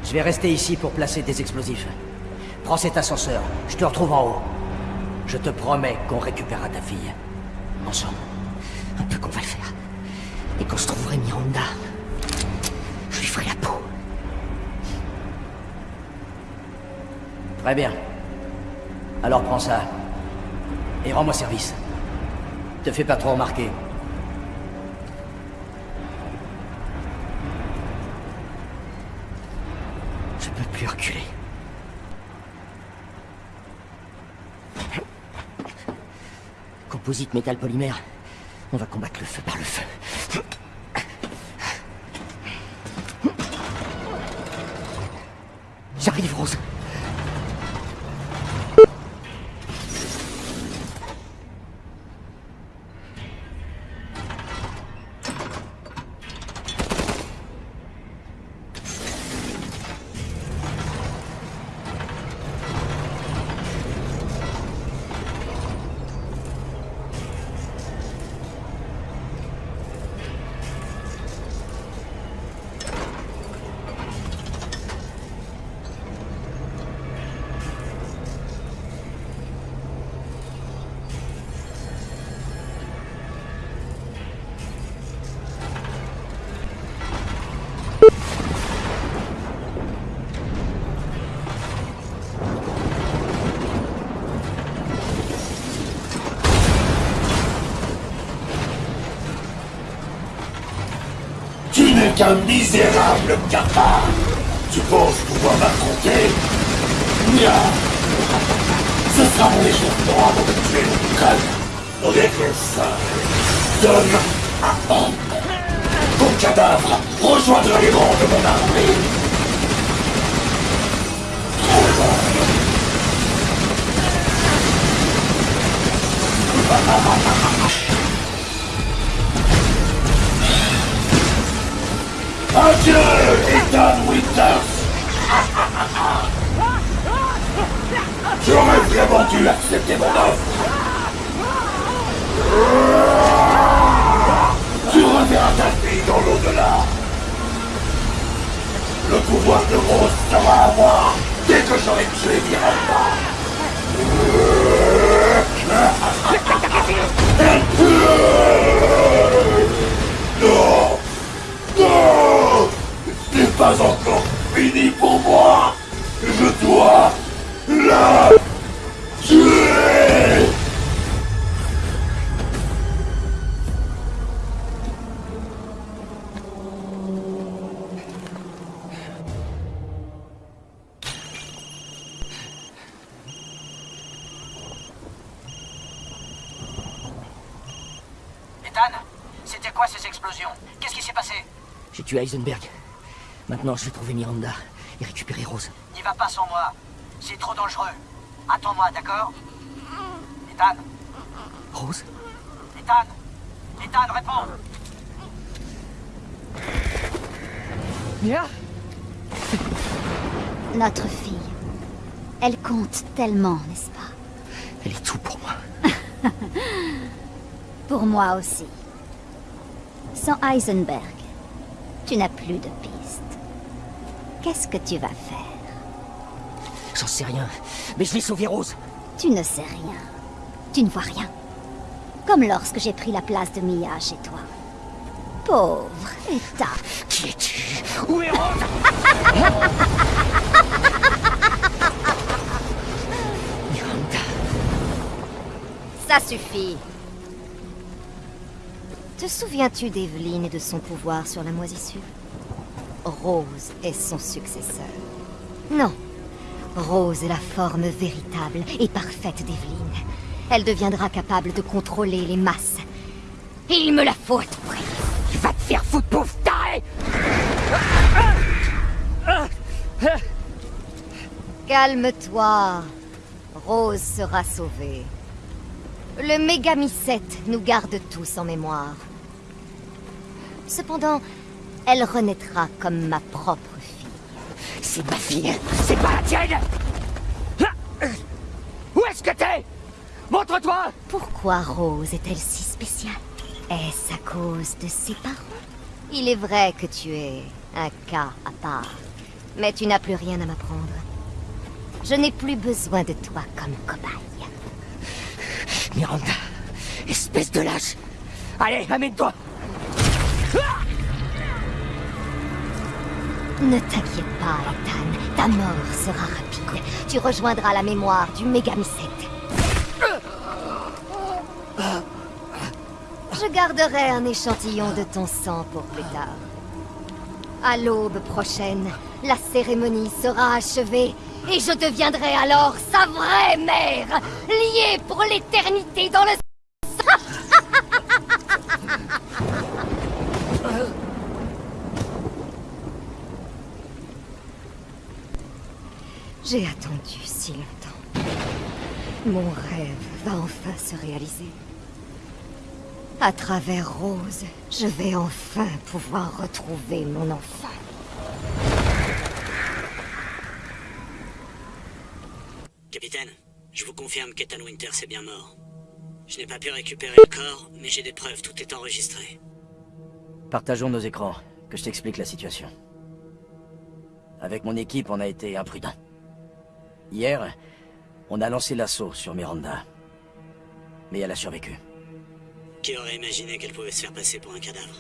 Je vais rester ici pour placer des explosifs. Prends cet ascenseur, je te retrouve en haut. Je te promets qu'on récupérera ta fille. Ensemble. Un peu qu'on va le faire. Et quand je trouverai Miranda, je lui ferai la peau. Très bien. Alors prends ça. Et rends-moi service. Te fais pas trop remarquer. Je peux plus reculer. Métal polymère. On va combattre le feu par le feu. J'arrive, Rose. Qu'un misérable capable. Tu penses pouvoir m'affronter? Mia Ce sera mon échauffement avant de tuer le crâne. Avec le sein. Donne à homme. Ton cadavre rejoindra les rangs de mon armée. Adieu, Ethan Winters. J'aurais vraiment dû accepter mon offre Tu reverras ta fille dans l'au-delà. Le pouvoir de Rose sera à moi dès que j'aurai tué Miranda pas encore fini pour moi. Je dois la tuer. Ethan C'était quoi ces explosions? Qu'est-ce qui s'est passé? J'ai tué Heisenberg. Maintenant, je vais trouver Miranda et récupérer Rose. N'y va pas sans moi. C'est trop dangereux. Attends-moi, d'accord Ethan Rose Ethan Ethan, réponds Mia Notre fille. Elle compte tellement, n'est-ce pas Elle est tout pour moi. Pour moi aussi. Sans Heisenberg, tu n'as plus de piste. Qu'est-ce que tu vas faire J'en sais rien, mais je vais sauver Rose. Tu ne sais rien. Tu ne vois rien. Comme lorsque j'ai pris la place de Mia chez toi. Pauvre Eta. Qui es-tu? Où est Rose? Ça suffit. Te souviens-tu d'Evelyne et de son pouvoir sur la moisissure? Rose est son successeur. Non. Rose est la forme véritable et parfaite d'Evelyne. Elle deviendra capable de contrôler les masses. Et il me la faut à tout prix. Va te faire foutre, pauvre taré Calme-toi. Rose sera sauvée. Le Mégamycète nous garde tous en mémoire. Cependant, elle renaîtra comme ma propre fille. C'est ma fille, c'est pas la tienne. Où est-ce que t'es? Montre-toi! Pourquoi Rose est-elle si spéciale? Est-ce à cause de ses parents? Il est vrai que tu es un cas à part, mais tu n'as plus rien à m'apprendre. Je n'ai plus besoin de toi comme cobaye. Miranda, espèce de lâche. Allez, amène-toi Ne t'inquiète pas, Ethan. Ta mort sera rapide. Tu rejoindras la mémoire du Mégamycète. Je garderai un échantillon de ton sang pour plus tard. À l'aube prochaine, la cérémonie sera achevée et je deviendrai alors sa vraie mère, liée pour l'éternité dans le... J'ai attendu si longtemps. Mon rêve va enfin se réaliser. À travers Rose, je vais enfin pouvoir retrouver mon enfant. Capitaine, je vous confirme qu'Ethan Winters est bien mort. Je n'ai pas pu récupérer le corps, mais j'ai des preuves, tout est enregistré. Partageons nos écrans, que je t'explique la situation. Avec mon équipe, on a été imprudents. Hier, on a lancé l'assaut sur Miranda. Mais elle a survécu. Qui aurait imaginé qu'elle pouvait se faire passer pour un cadavre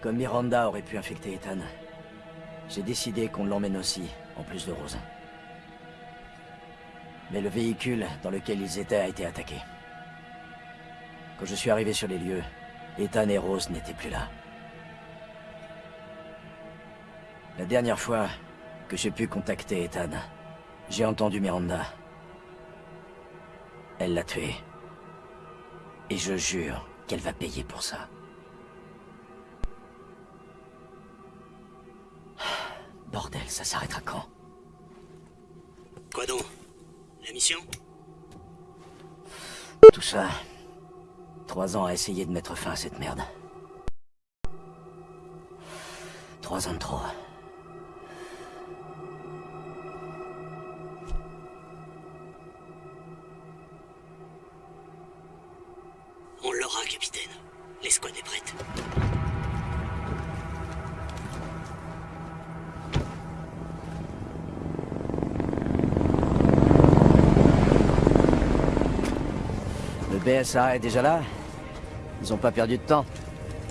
Comme Miranda aurait pu infecter Ethan, j'ai décidé qu'on l'emmène aussi, en plus de Rose. Mais le véhicule dans lequel ils étaient a été attaqué. Quand je suis arrivé sur les lieux, Ethan et Rose n'étaient plus là. La dernière fois que j'ai pu contacter Ethan, j'ai entendu Miranda. Elle l'a tué. Et je jure qu'elle va payer pour ça. Bordel, ça s'arrêtera quand? Quoi donc? La mission? Tout ça. Trois ans à essayer de mettre fin à cette merde. Trois ans de trop. BSA est déjà là Ils ont pas perdu de temps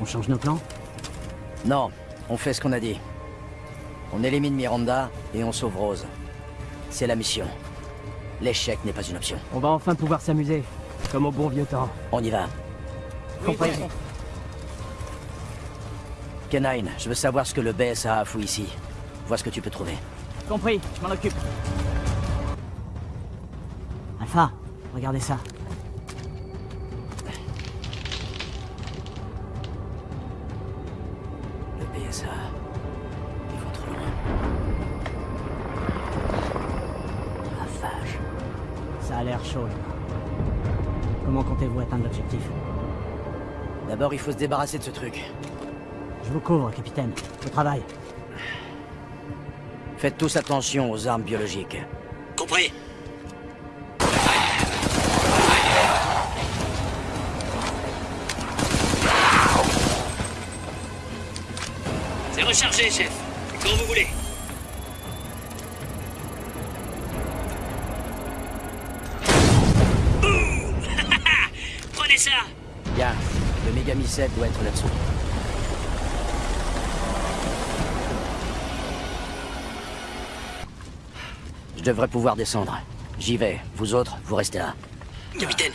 On change nos plans? Non, on fait ce qu'on a dit. On élimine Miranda et on sauve Rose. C'est la mission. L'échec n'est pas une option. On va enfin pouvoir s'amuser, comme au bon vieux temps. On y va. Compris. Kenine, je veux savoir ce que le BSA a fouillé ici. Vois ce que tu peux trouver. Compris, je m'en occupe. Alpha, regardez ça. D'abord, il faut se débarrasser de ce truc. Je vous couvre, capitaine. Au travail. Faites tous attention aux armes biologiques. Compris. C'est rechargé, chef. Quand vous voulez. doit être là-dessous. Je devrais pouvoir descendre. J'y vais. Vous autres, vous restez là. Capitaine,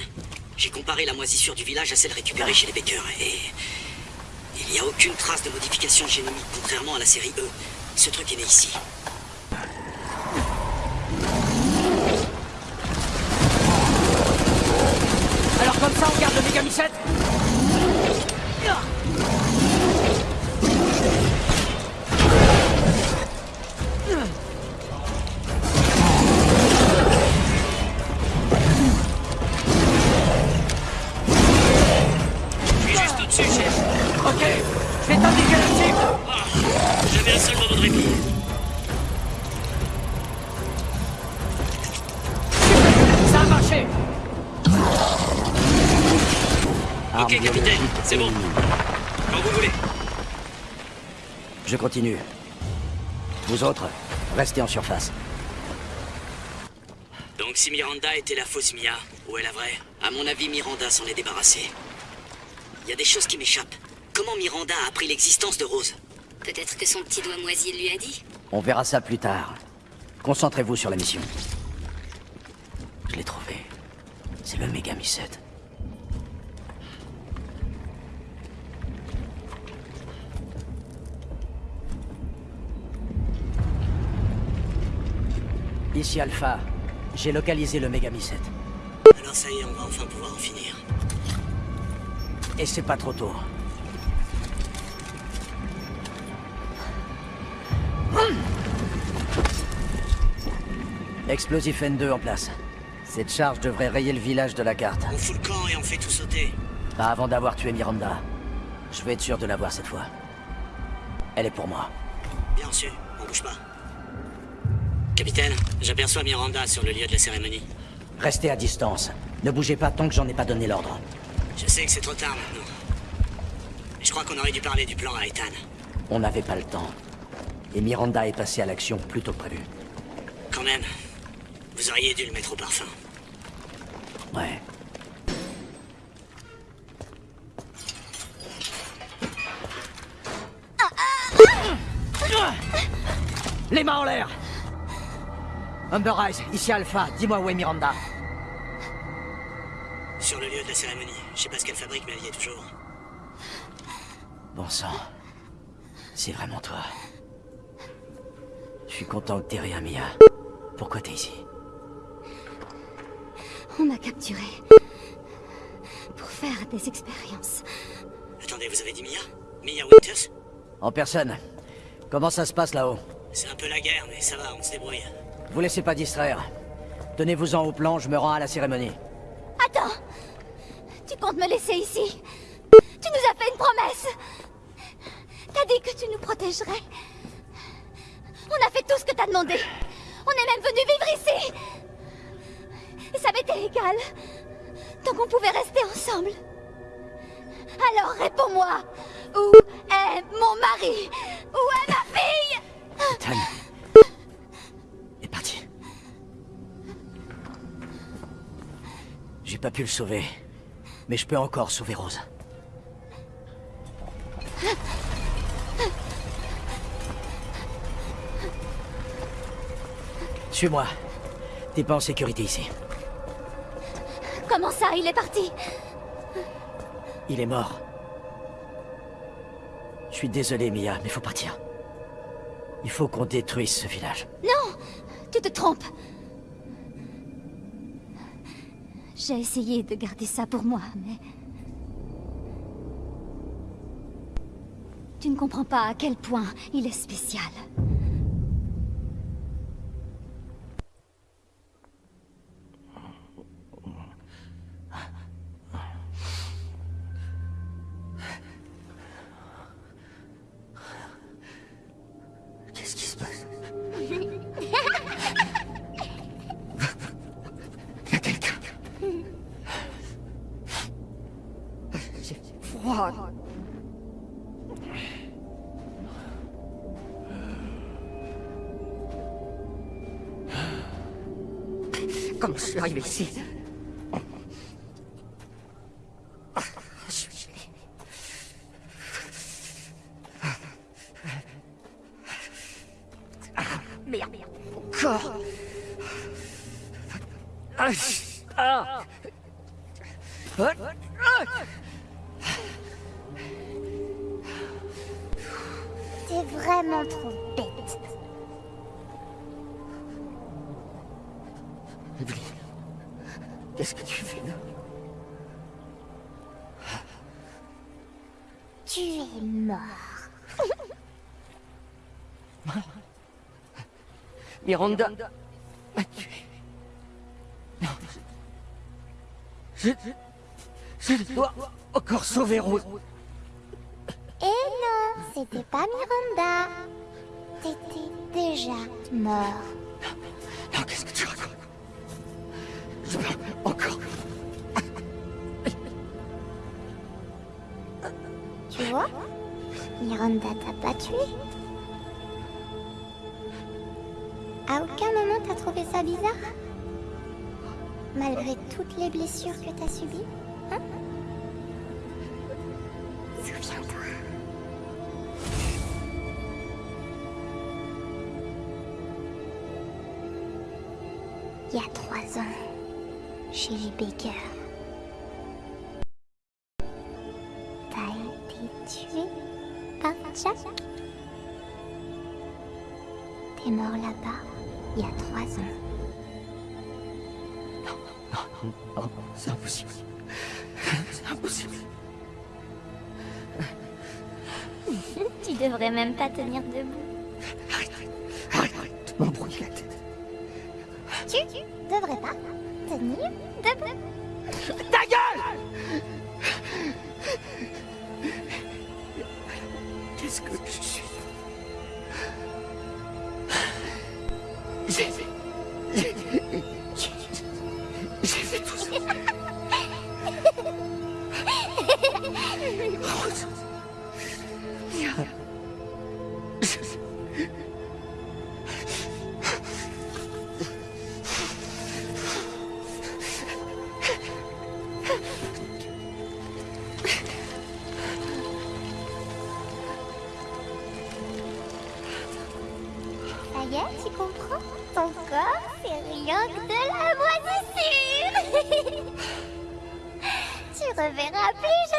j'ai comparé la moisissure du village à celle récupérée chez les Baker et... Il n'y a aucune trace de modification génomique, contrairement à la série E. Ce truc est né ici. Continue. Vous autres, restez en surface. Donc si Miranda était la fausse Mia, ou est la vraie? À mon avis, Miranda s'en est débarrassée. Il y a des choses qui m'échappent. Comment Miranda a appris l'existence de Rose? Peut-être que son petit doigt moisi lui a dit On verra ça plus tard. Concentrez-vous sur la mission. Je l'ai trouvé. C'est le mégamycète. Ici Alpha. J'ai localisé le mégamycète. Alors ça y est, on va enfin pouvoir en finir. Et c'est pas trop tôt. Explosif N2 en place. Cette charge devrait rayer le village de la carte. On fout le camp et on fait tout sauter. Pas avant d'avoir tué Miranda. Je vais être sûr de l'avoir cette fois. Elle est pour moi. Bien sûr, on bouge pas. Capitaine, j'aperçois Miranda sur le lieu de la cérémonie. Restez à distance. Ne bougez pas tant que j'en ai pas donné l'ordre. Je sais que c'est trop tard maintenant. Mais je crois qu'on aurait dû parler du plan à Ethan. On n'avait pas le temps. Et Miranda est passée à l'action plus tôt que prévu. Quand même, vous auriez dû le mettre au parfum. Ouais. Les mains en l'air Umber Eyes, ici Alpha, dis-moi où est Miranda. Sur le lieu de la cérémonie. Je sais pas ce qu'elle fabrique, mais elle y est toujours. Bon sang. C'est vraiment toi. Je suis content que t'aies rien, Mia. Pourquoi t'es ici? On m'a capturé. Pour faire des expériences. Attendez, vous avez dit Mia? Mia Winters En personne. Comment ça se passe là-haut? C'est un peu la guerre, mais ça va, on se débrouille. Vous laissez pas distraire. Tenez-vous-en au plan, je me rends à la cérémonie. Attends Tu comptes me laisser ici? Tu nous as fait une promesse T'as dit que tu nous protégerais. On a fait tout ce que t'as demandé. On est même venu vivre ici. Et ça m'était égal. Tant qu'on pouvait rester ensemble. Alors réponds-moi. Où est mon mari? Où est ma fille? Ethan est parti. J'ai pas pu le sauver. Mais je peux encore sauver Rose. Suis-moi. T'es pas en sécurité ici. Comment ça, il est parti? Il est mort. Je suis désolé, Mia, mais faut partir. Il faut qu'on détruise ce village. Non Tu te trompes. J'ai essayé de garder ça pour moi, mais... Tu ne comprends pas à quel point il est spécial. Comment je suis arrivé ici Miranda m'a tué. Non, je... Je, je dois encore sauver Rose. Il y a trois ans, chez les Baker, t'as été tué par Jack. T'es mort là-bas il y a trois ans. Non, non, c'est impossible. C'est impossible. tu devrais même pas tenir debout. Tu comprends? Ton corps, c'est rien que de la moisissure. Tu reverras plus jamais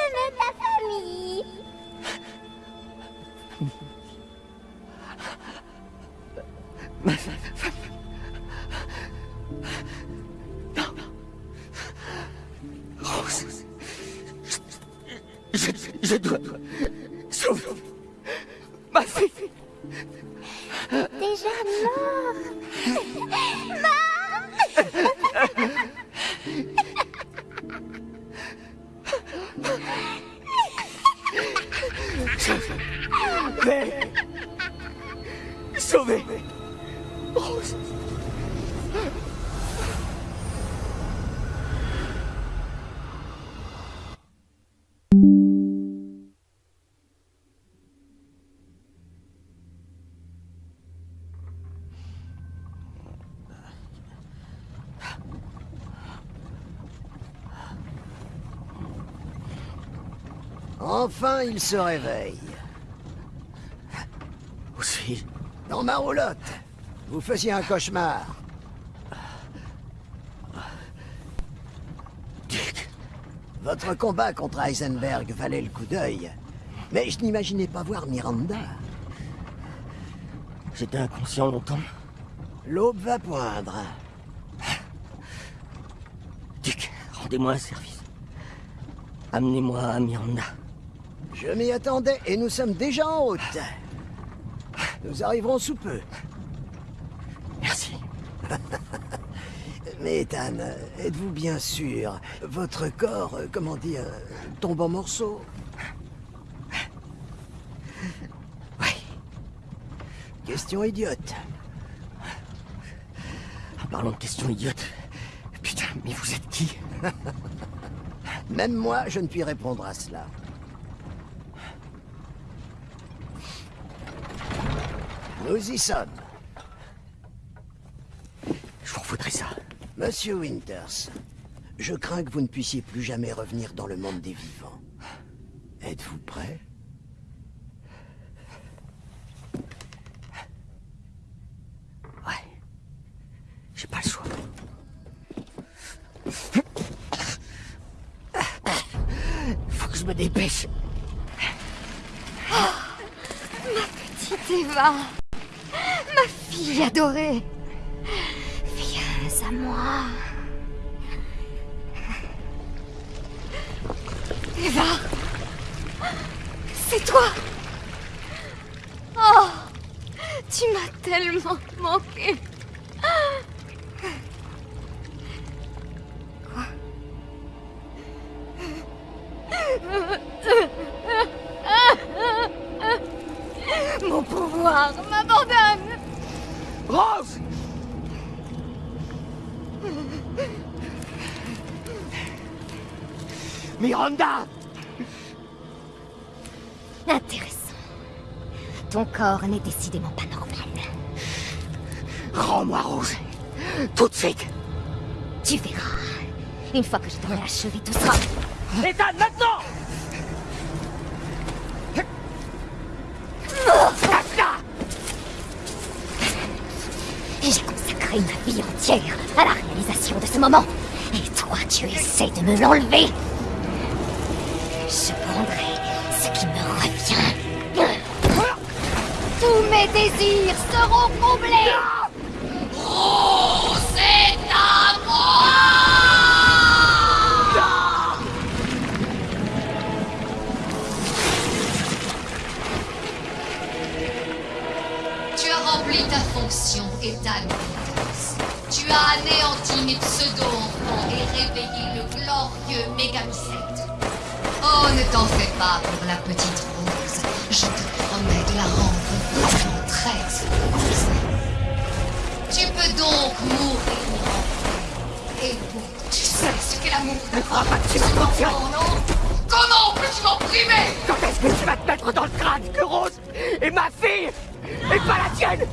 Enfin, il se réveille. Où suis-je Dans ma roulotte. Vous faisiez un cauchemar. Votre combat contre Heisenberg valait le coup d'œil. Mais je n'imaginais pas voir Miranda. J'étais inconscient longtemps. L'aube va poindre. Dick, rendez-moi un service. Amenez-moi à Miranda. Je m'y attendais et nous sommes déjà en route. Nous arriverons sous peu. Merci. Mais Ethan, êtes-vous bien sûr Votre corps, euh, comment dire, tombe en morceaux? Oui. Question idiote. Parlons de questions idiotes. Putain, mais vous êtes qui? Même moi, je ne puis répondre à cela. Nous y sommes. Je vous voudrais ça. Monsieur Winters, je crains que vous ne puissiez plus jamais revenir dans le monde des vivants. Quoi Mon pouvoir m'abandonne Rose! Miranda! Intéressant. Ton corps n'est décidément pas normal. Rends-moi Rose. Tout de suite. Tu verras. Une fois que je t'aurai achevé, tout sera... Ethan, maintenant J'ai consacré ma vie entière à la réalisation de ce moment. Et toi, tu essaies de me l'enlever. Je prendrai ce qui me revient. Tous mes désirs seront comblés. Tu as anéanti mes pseudo-enfants et réveillé le glorieux Mégamicète. Oh, ne t'en fais pas pour la petite Rose. Je te promets de la rendre très heureuse. Tu peux donc mourir en paix. Et vous, tu sais ce qu'est l'amour Ne crois pas que tu m'en non? Comment peux-tu m'en priver? Quand est-ce que tu vas te mettre dans le crâne que Rose? Est ma fille? Et pas la tienne?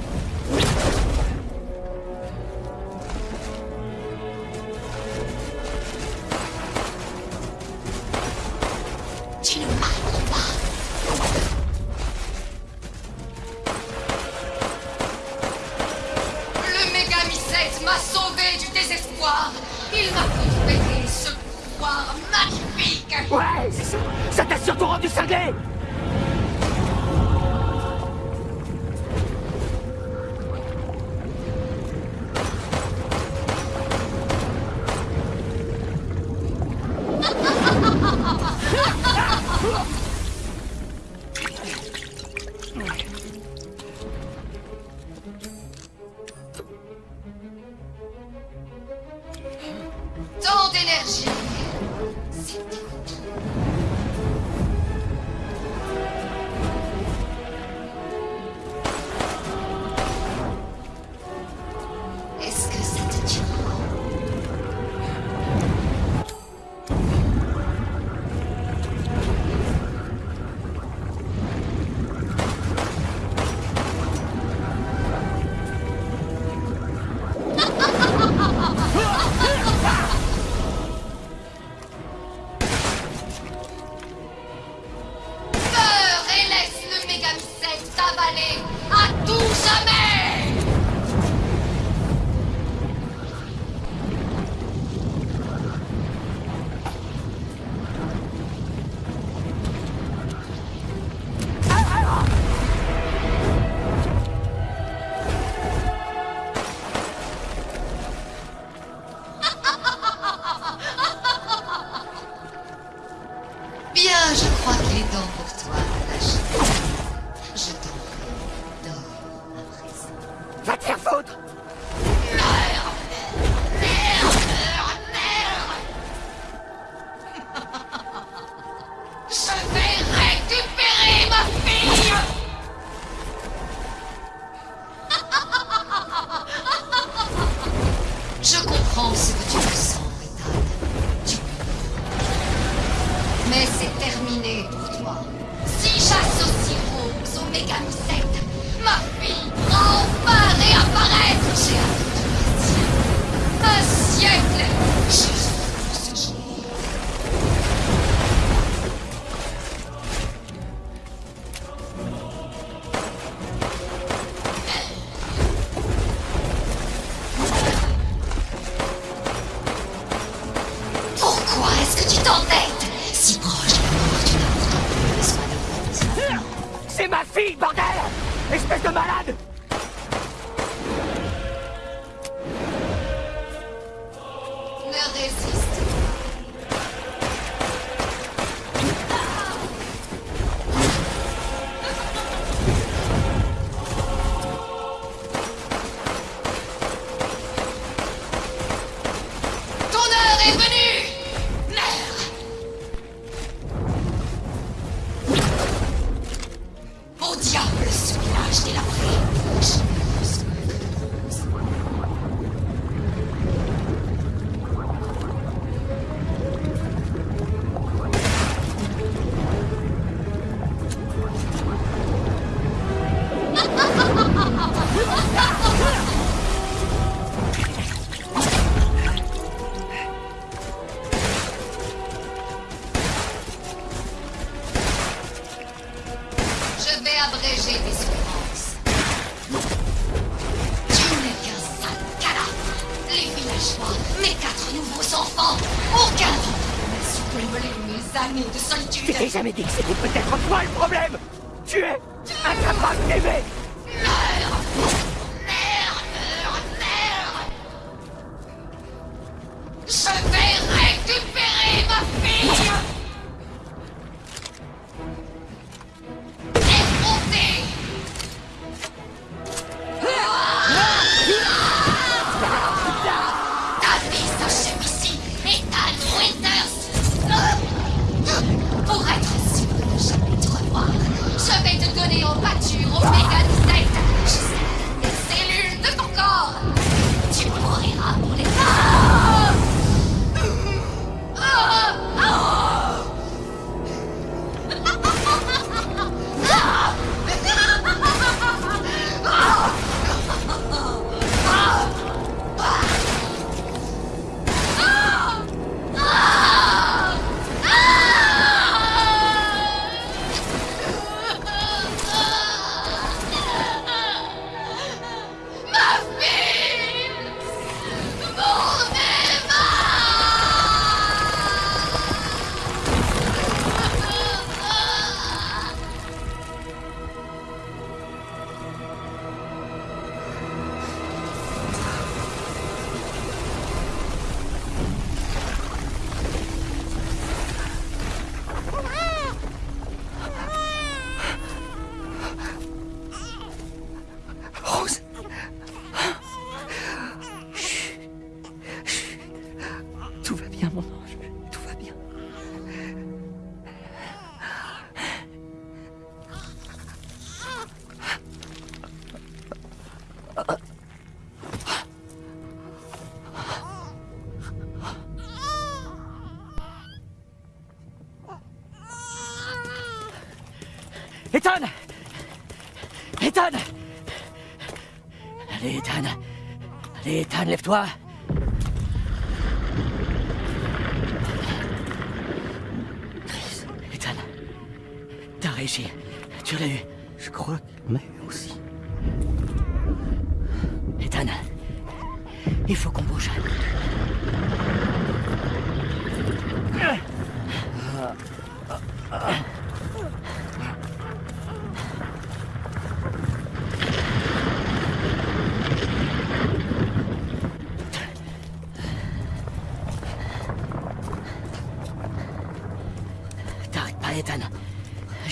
jamais d'excès.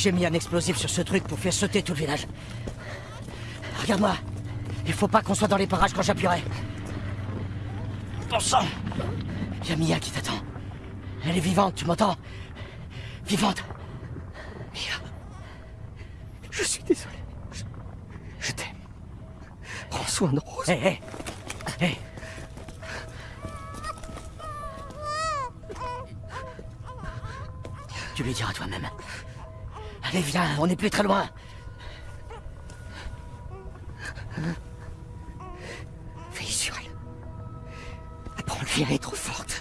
J'ai mis un explosif sur ce truc pour faire sauter tout le village. Regarde-moi. Il faut pas qu'on soit dans les parages quand j'appuierai. Bon sang Il y a Mia qui t'attend. Elle est vivante, tu m'entends? Vivante Mia. Je suis désolé. Je, t'aime. Prends soin de Rose. Hey, hey. on n'est plus très loin. Fais sur elle. Après, on deviendrait trop forte.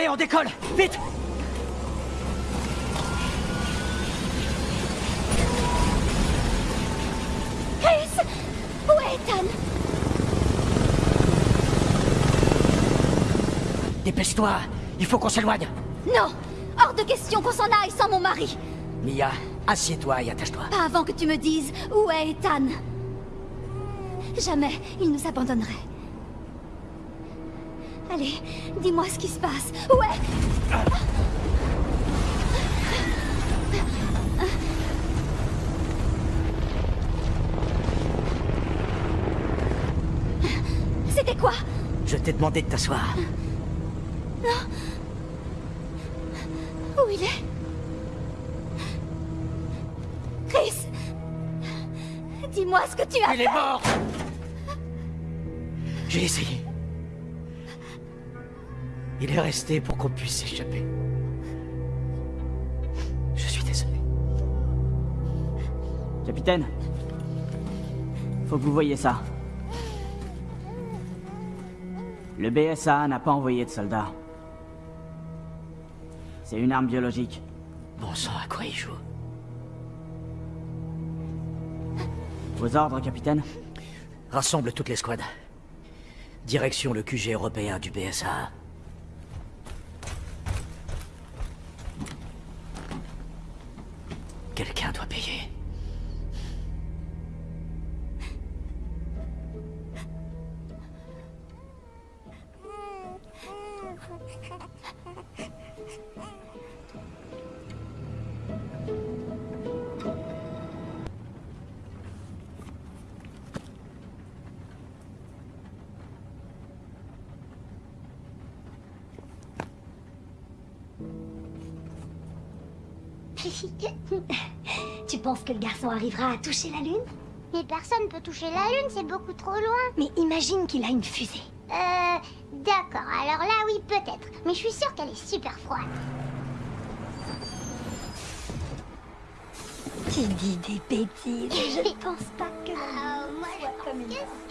Allez, on décolle. Vite. Chris Où est Ethan? Dépêche-toi. Il faut qu'on s'éloigne. Non. Hors de question qu'on s'en aille sans mon mari. Mia, assieds-toi et attache-toi. Pas avant que tu me dises où est Ethan. Jamais il nous abandonnerait. Allez, dis-moi ce qui se passe. Où est... C'était quoi? Je t'ai demandé de t'asseoir. Non. Où il est? Chris Dis-moi ce que tu as Il est mort J'ai essayé. Il est resté pour qu'on puisse s'échapper. Je suis désolé. Capitaine Faut que vous voyez ça. Le BSA n'a pas envoyé de soldats. C'est une arme biologique. Bon sang, à quoi il joue? Vos ordres, capitaine Rassemble toutes les squads. Direction le QG européen du BSA. Quelqu'un doit payer. tu penses que le garçon arrivera à toucher la Lune? Mais personne peut toucher la Lune, c'est beaucoup trop loin. Mais imagine qu'il a une fusée. Euh... D'accord, alors là oui, peut-être. Mais je suis sûre qu'elle est super froide. Tu dis des bêtises. Je ne pense pas que Ah, moi, je pense que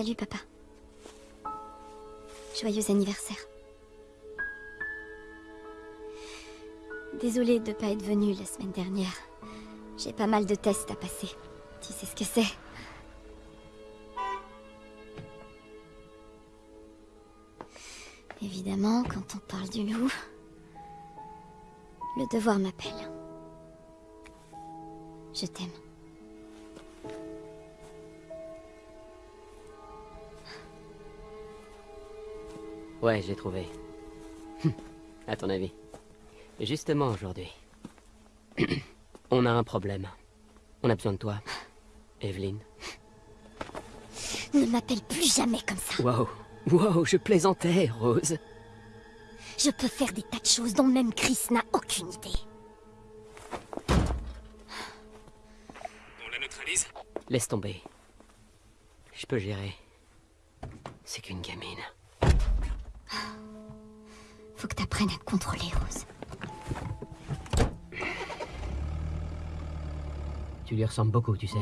Salut papa. Joyeux anniversaire. Désolée de ne pas être venue la semaine dernière. J'ai pas mal de tests à passer. Tu sais ce que c'est Évidemment, quand on parle du loup, le devoir m'appelle. Je t'aime. Ouais, j'ai trouvé. à ton avis. Justement aujourd'hui. On a un problème. On a besoin de toi. Evelyne. Ne m'appelle plus jamais comme ça. Wow. Wow, je plaisantais, Rose. Je peux faire des tas de choses dont même Chris n'a aucune idée. On la neutralise? Laisse tomber. Je peux gérer. C'est qu'une gamine. Faut que t'apprennes à contrôler, Rose. Tu lui ressembles beaucoup, tu sais.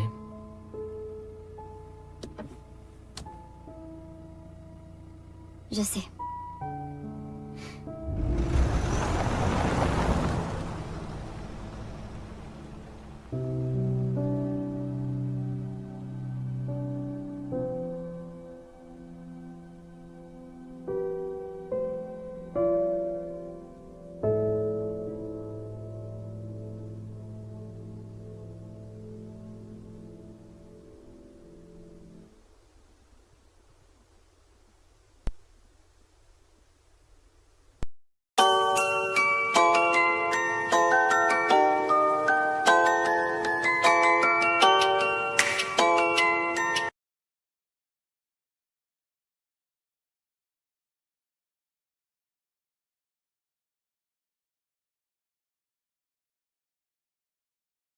Je sais.